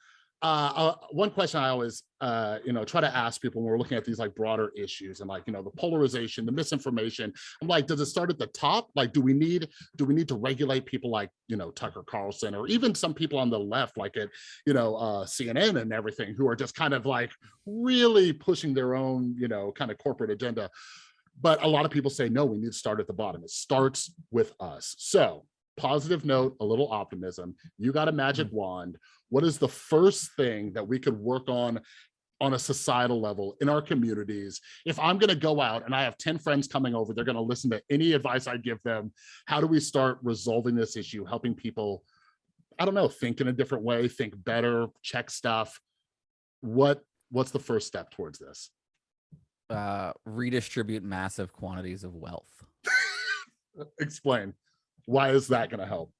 uh, uh, one question I always, uh, you know, try to ask people when we're looking at these like broader issues and like, you know, the polarization, the misinformation, I'm like, does it start at the top? Like, do we need, do we need to regulate people like, you know, Tucker Carlson or even some people on the left, like at, you know, uh, CNN and everything who are just kind of like really pushing their own, you know, kind of corporate agenda. But a lot of people say, no, we need to start at the bottom. It starts with us. So positive note, a little optimism. You got a magic mm-hmm. wand. What is the first thing that we could work on on a societal level in our communities if i'm going to go out and i have 10 friends coming over they're going to listen to any advice i give them how do we start resolving this issue helping people i don't know think in a different way think better check stuff what what's the first step towards this uh redistribute massive quantities of wealth *laughs* explain why is that going to help?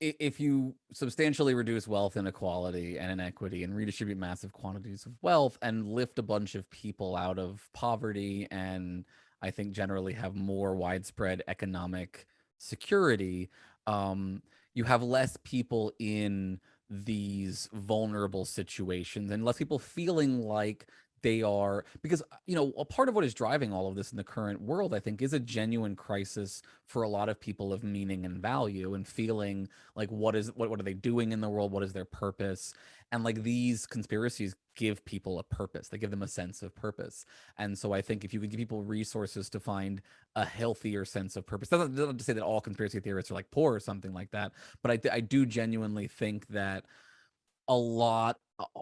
If you substantially reduce wealth inequality and inequity and redistribute massive quantities of wealth and lift a bunch of people out of poverty and I think generally have more widespread economic security, um, you have less people in these vulnerable situations and less people feeling like they are because uh, you know a part of what is driving all of this in the current world i think is a genuine crisis for a lot of people of meaning and value and feeling like what is what, what are they doing in the world? What is their purpose? And like these conspiracies give people a purpose. They give them a sense of purpose. And so i think if you could give people resources to find a healthier sense of purpose doesn't, doesn't to say that all conspiracy theorists are like poor or something like that but i, I do genuinely think that a lot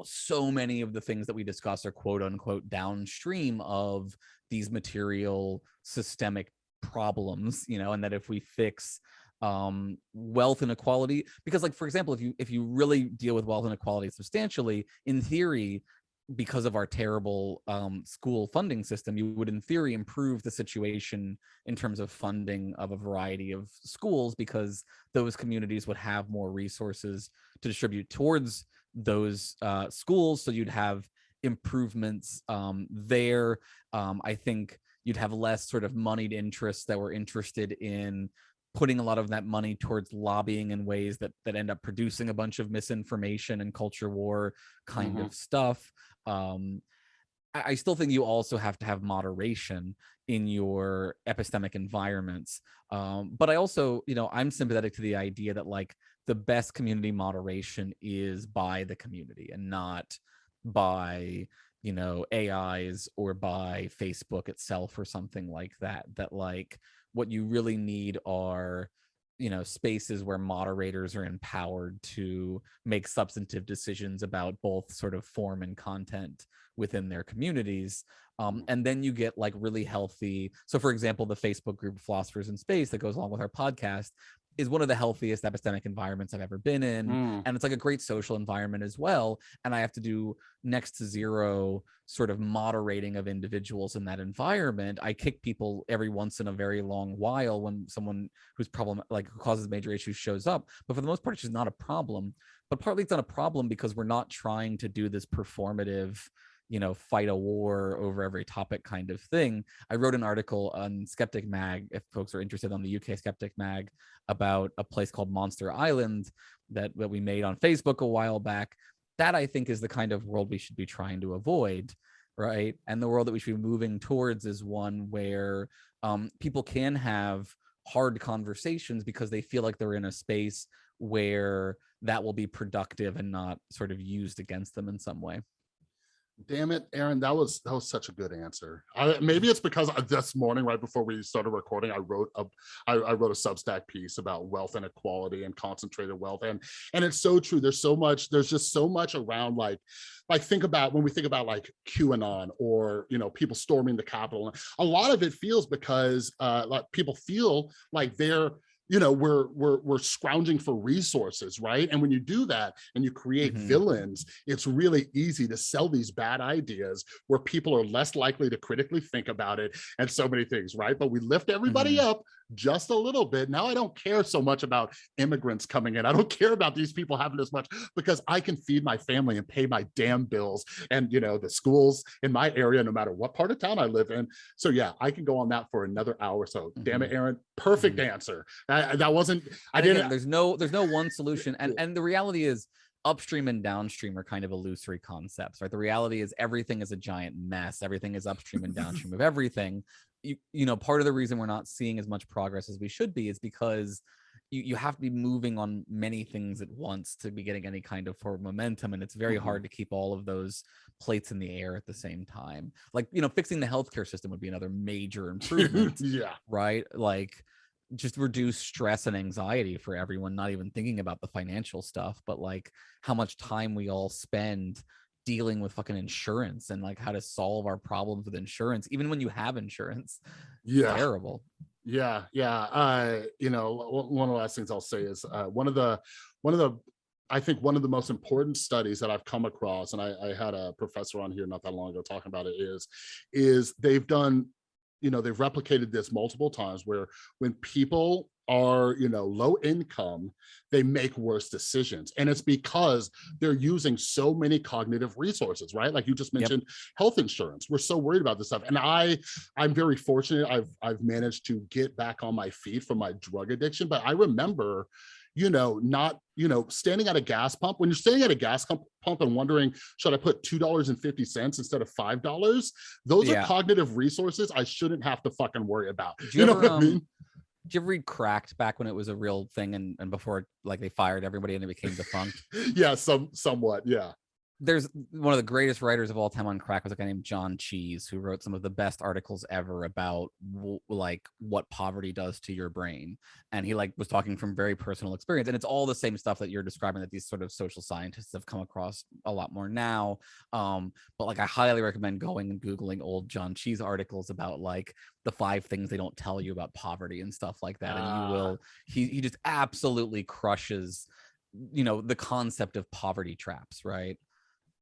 so many of the things that we discuss are quote unquote downstream of these material systemic problems you know and that if we fix um wealth inequality because like for example if you if you really deal with wealth inequality substantially in theory because of our terrible um, school funding system, you would in theory improve the situation in terms of funding of a variety of schools because those communities would have more resources to distribute towards those uh, schools. So you'd have improvements um, there. Um, I think you'd have less sort of moneyed interests that were interested in putting a lot of that money towards lobbying in ways that that end up producing a bunch of misinformation and culture war kind mm -hmm. of stuff. Um, I, still think you also have to have moderation in your epistemic environments. Um, but I also, you know, I'm sympathetic to the idea that like the best community moderation is by the community and not by you know ais or by facebook itself or something like that that like what you really need are you know spaces where moderators are empowered to make substantive decisions about both sort of form and content within their communities um, and then you get like really healthy so for example the facebook group philosophers in space that goes along with our podcast is one of the healthiest epistemic environments I've ever been in. Mm. And it's like a great social environment as well. And I have to do next to zero sort of moderating of individuals in that environment. I kick people every once in a very long while when someone who's problem like who causes major issues shows up. But for the most part, it's just not a problem. But partly it's not a problem because we're not trying to do this performative you know, fight a war over every topic kind of thing. I wrote an article on Skeptic Mag, if folks are interested on the UK Skeptic Mag, about a place called Monster Island that, that we made on Facebook a while back. That I think is the kind of world we should be trying to avoid, right? And the world that we should be moving towards is one where um, people can have hard conversations because they feel like they're in a space where that will be productive and not sort of used against them in some way. Damn it, Aaron, that was that was such a good answer. I, maybe it's because this morning, right before we started recording, I wrote a I, I wrote a Substack piece about wealth inequality and concentrated wealth, and and it's so true. There's so much. There's just so much around like like think about when we think about like QAnon or you know people storming the Capitol. A lot of it feels because uh, like people feel like they're you know we're we're we're scrounging for resources right? And when you do that and you create Mhm. villains it's really easy to sell these bad ideas where people are less likely to critically think about it and so many things right? But we lift everybody up just a little bit. Now i don't care so much about immigrants coming in. I don't *laughs* care about these people having as much because i can feed my family and pay my damn bills and you know the schools in my area no matter what part of town i live in. So yeah i can go on that for another hour. So damn it mm-hmm. aaron. Perfect mm-hmm. answer. That, that wasn't i didn't there's no there's no one solution. And *laughs* and the reality is upstream and downstream are kind of illusory concepts right? The reality is everything is a giant mess. Everything is upstream and downstream of everything you you know part of the reason we're not seeing as much progress as we should be is because you, you have to be moving on many things at once to be getting any kind of forward momentum and it's very Mhm. hard to keep all of those plates in the air at the same time like you know fixing the healthcare system would be another major *laughs* improvement yeah right? Like just reduce stress and anxiety for everyone, not even thinking about the financial stuff, but like how much time we all spend dealing with fucking insurance and like how to solve our problems with insurance, even when you have insurance. yeah Terrible. Yeah, yeah. Uh, you know, one of the last things I'll say is uh, one of the one of the I think one of the most important studies that I've come across, and I, I had a professor on here not that long ago talking about it, is is they've done, you know, they've replicated this multiple times where when people are, you know, low income, they make worse decisions. And it's because they're using so many cognitive resources, right? Like you just Yep. mentioned health insurance. We're so worried about this stuff. And I I'm very fortunate. I've I've managed to get back on my feet from my drug addiction. But I remember, you know, not you know, standing at a gas pump. When you're standing at a gas pump, pump and wondering, should I put two dollars and fifty cents instead of five dollars? Those Yeah. are cognitive resources I shouldn't have to fucking worry about. You, you know ever, what I um, mean? Did you ever read Cracked back when it was a real thing and, and before like they fired everybody and it became defunct? *laughs* Yeah, some somewhat. Yeah. There's one of the greatest writers of all time on crack was a guy named John Cheese who wrote some of the best articles ever about w- like what poverty does to your brain and he like was talking from very personal experience and it's all the same stuff that you're describing that these sort of social scientists have come across a lot more now um but like I highly recommend going and googling old John Cheese articles about like the five things they don't tell you about poverty and stuff like that and Ah. you will he he just absolutely crushes you know the concept of poverty traps right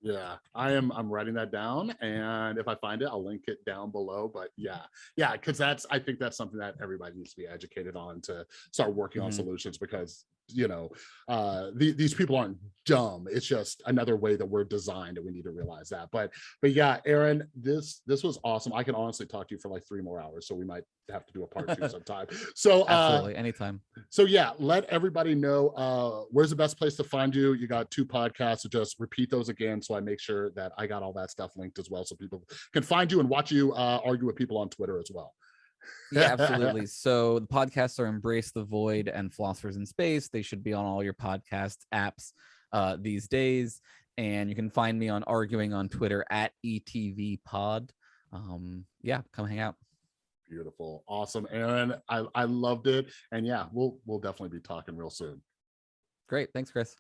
Yeah, I am. I'm writing that down, and if I find it, I'll link it down below. But yeah, yeah, because that's. I think that's something that everybody needs to be educated on to start working on Mhm. solutions. Because you know, uh, the, these people aren't dumb. It's just another way that we're designed, and we need to realize that. But but yeah, Aaron, this this was awesome. I can honestly talk to you for like three more hours, so we might have to do a part two *laughs* sometime. So uh, Absolutely, anytime. so yeah, let everybody know uh where's the best place to find you. You got two podcasts, so just repeat those again so I make sure that I got all that stuff linked as well so people can find you and watch you uh argue with people on Twitter as well. Yeah, *laughs* absolutely. So the podcasts are Embrace the Void and Philosophers in Space. They should be on all your podcast apps uh, these days. And you can find me on arguing on Twitter at ETV Pod. Um, yeah, come hang out. Beautiful. Awesome. Aaron, I, I loved it. And yeah, we'll we'll definitely be talking real soon. Great. Thanks, Chris.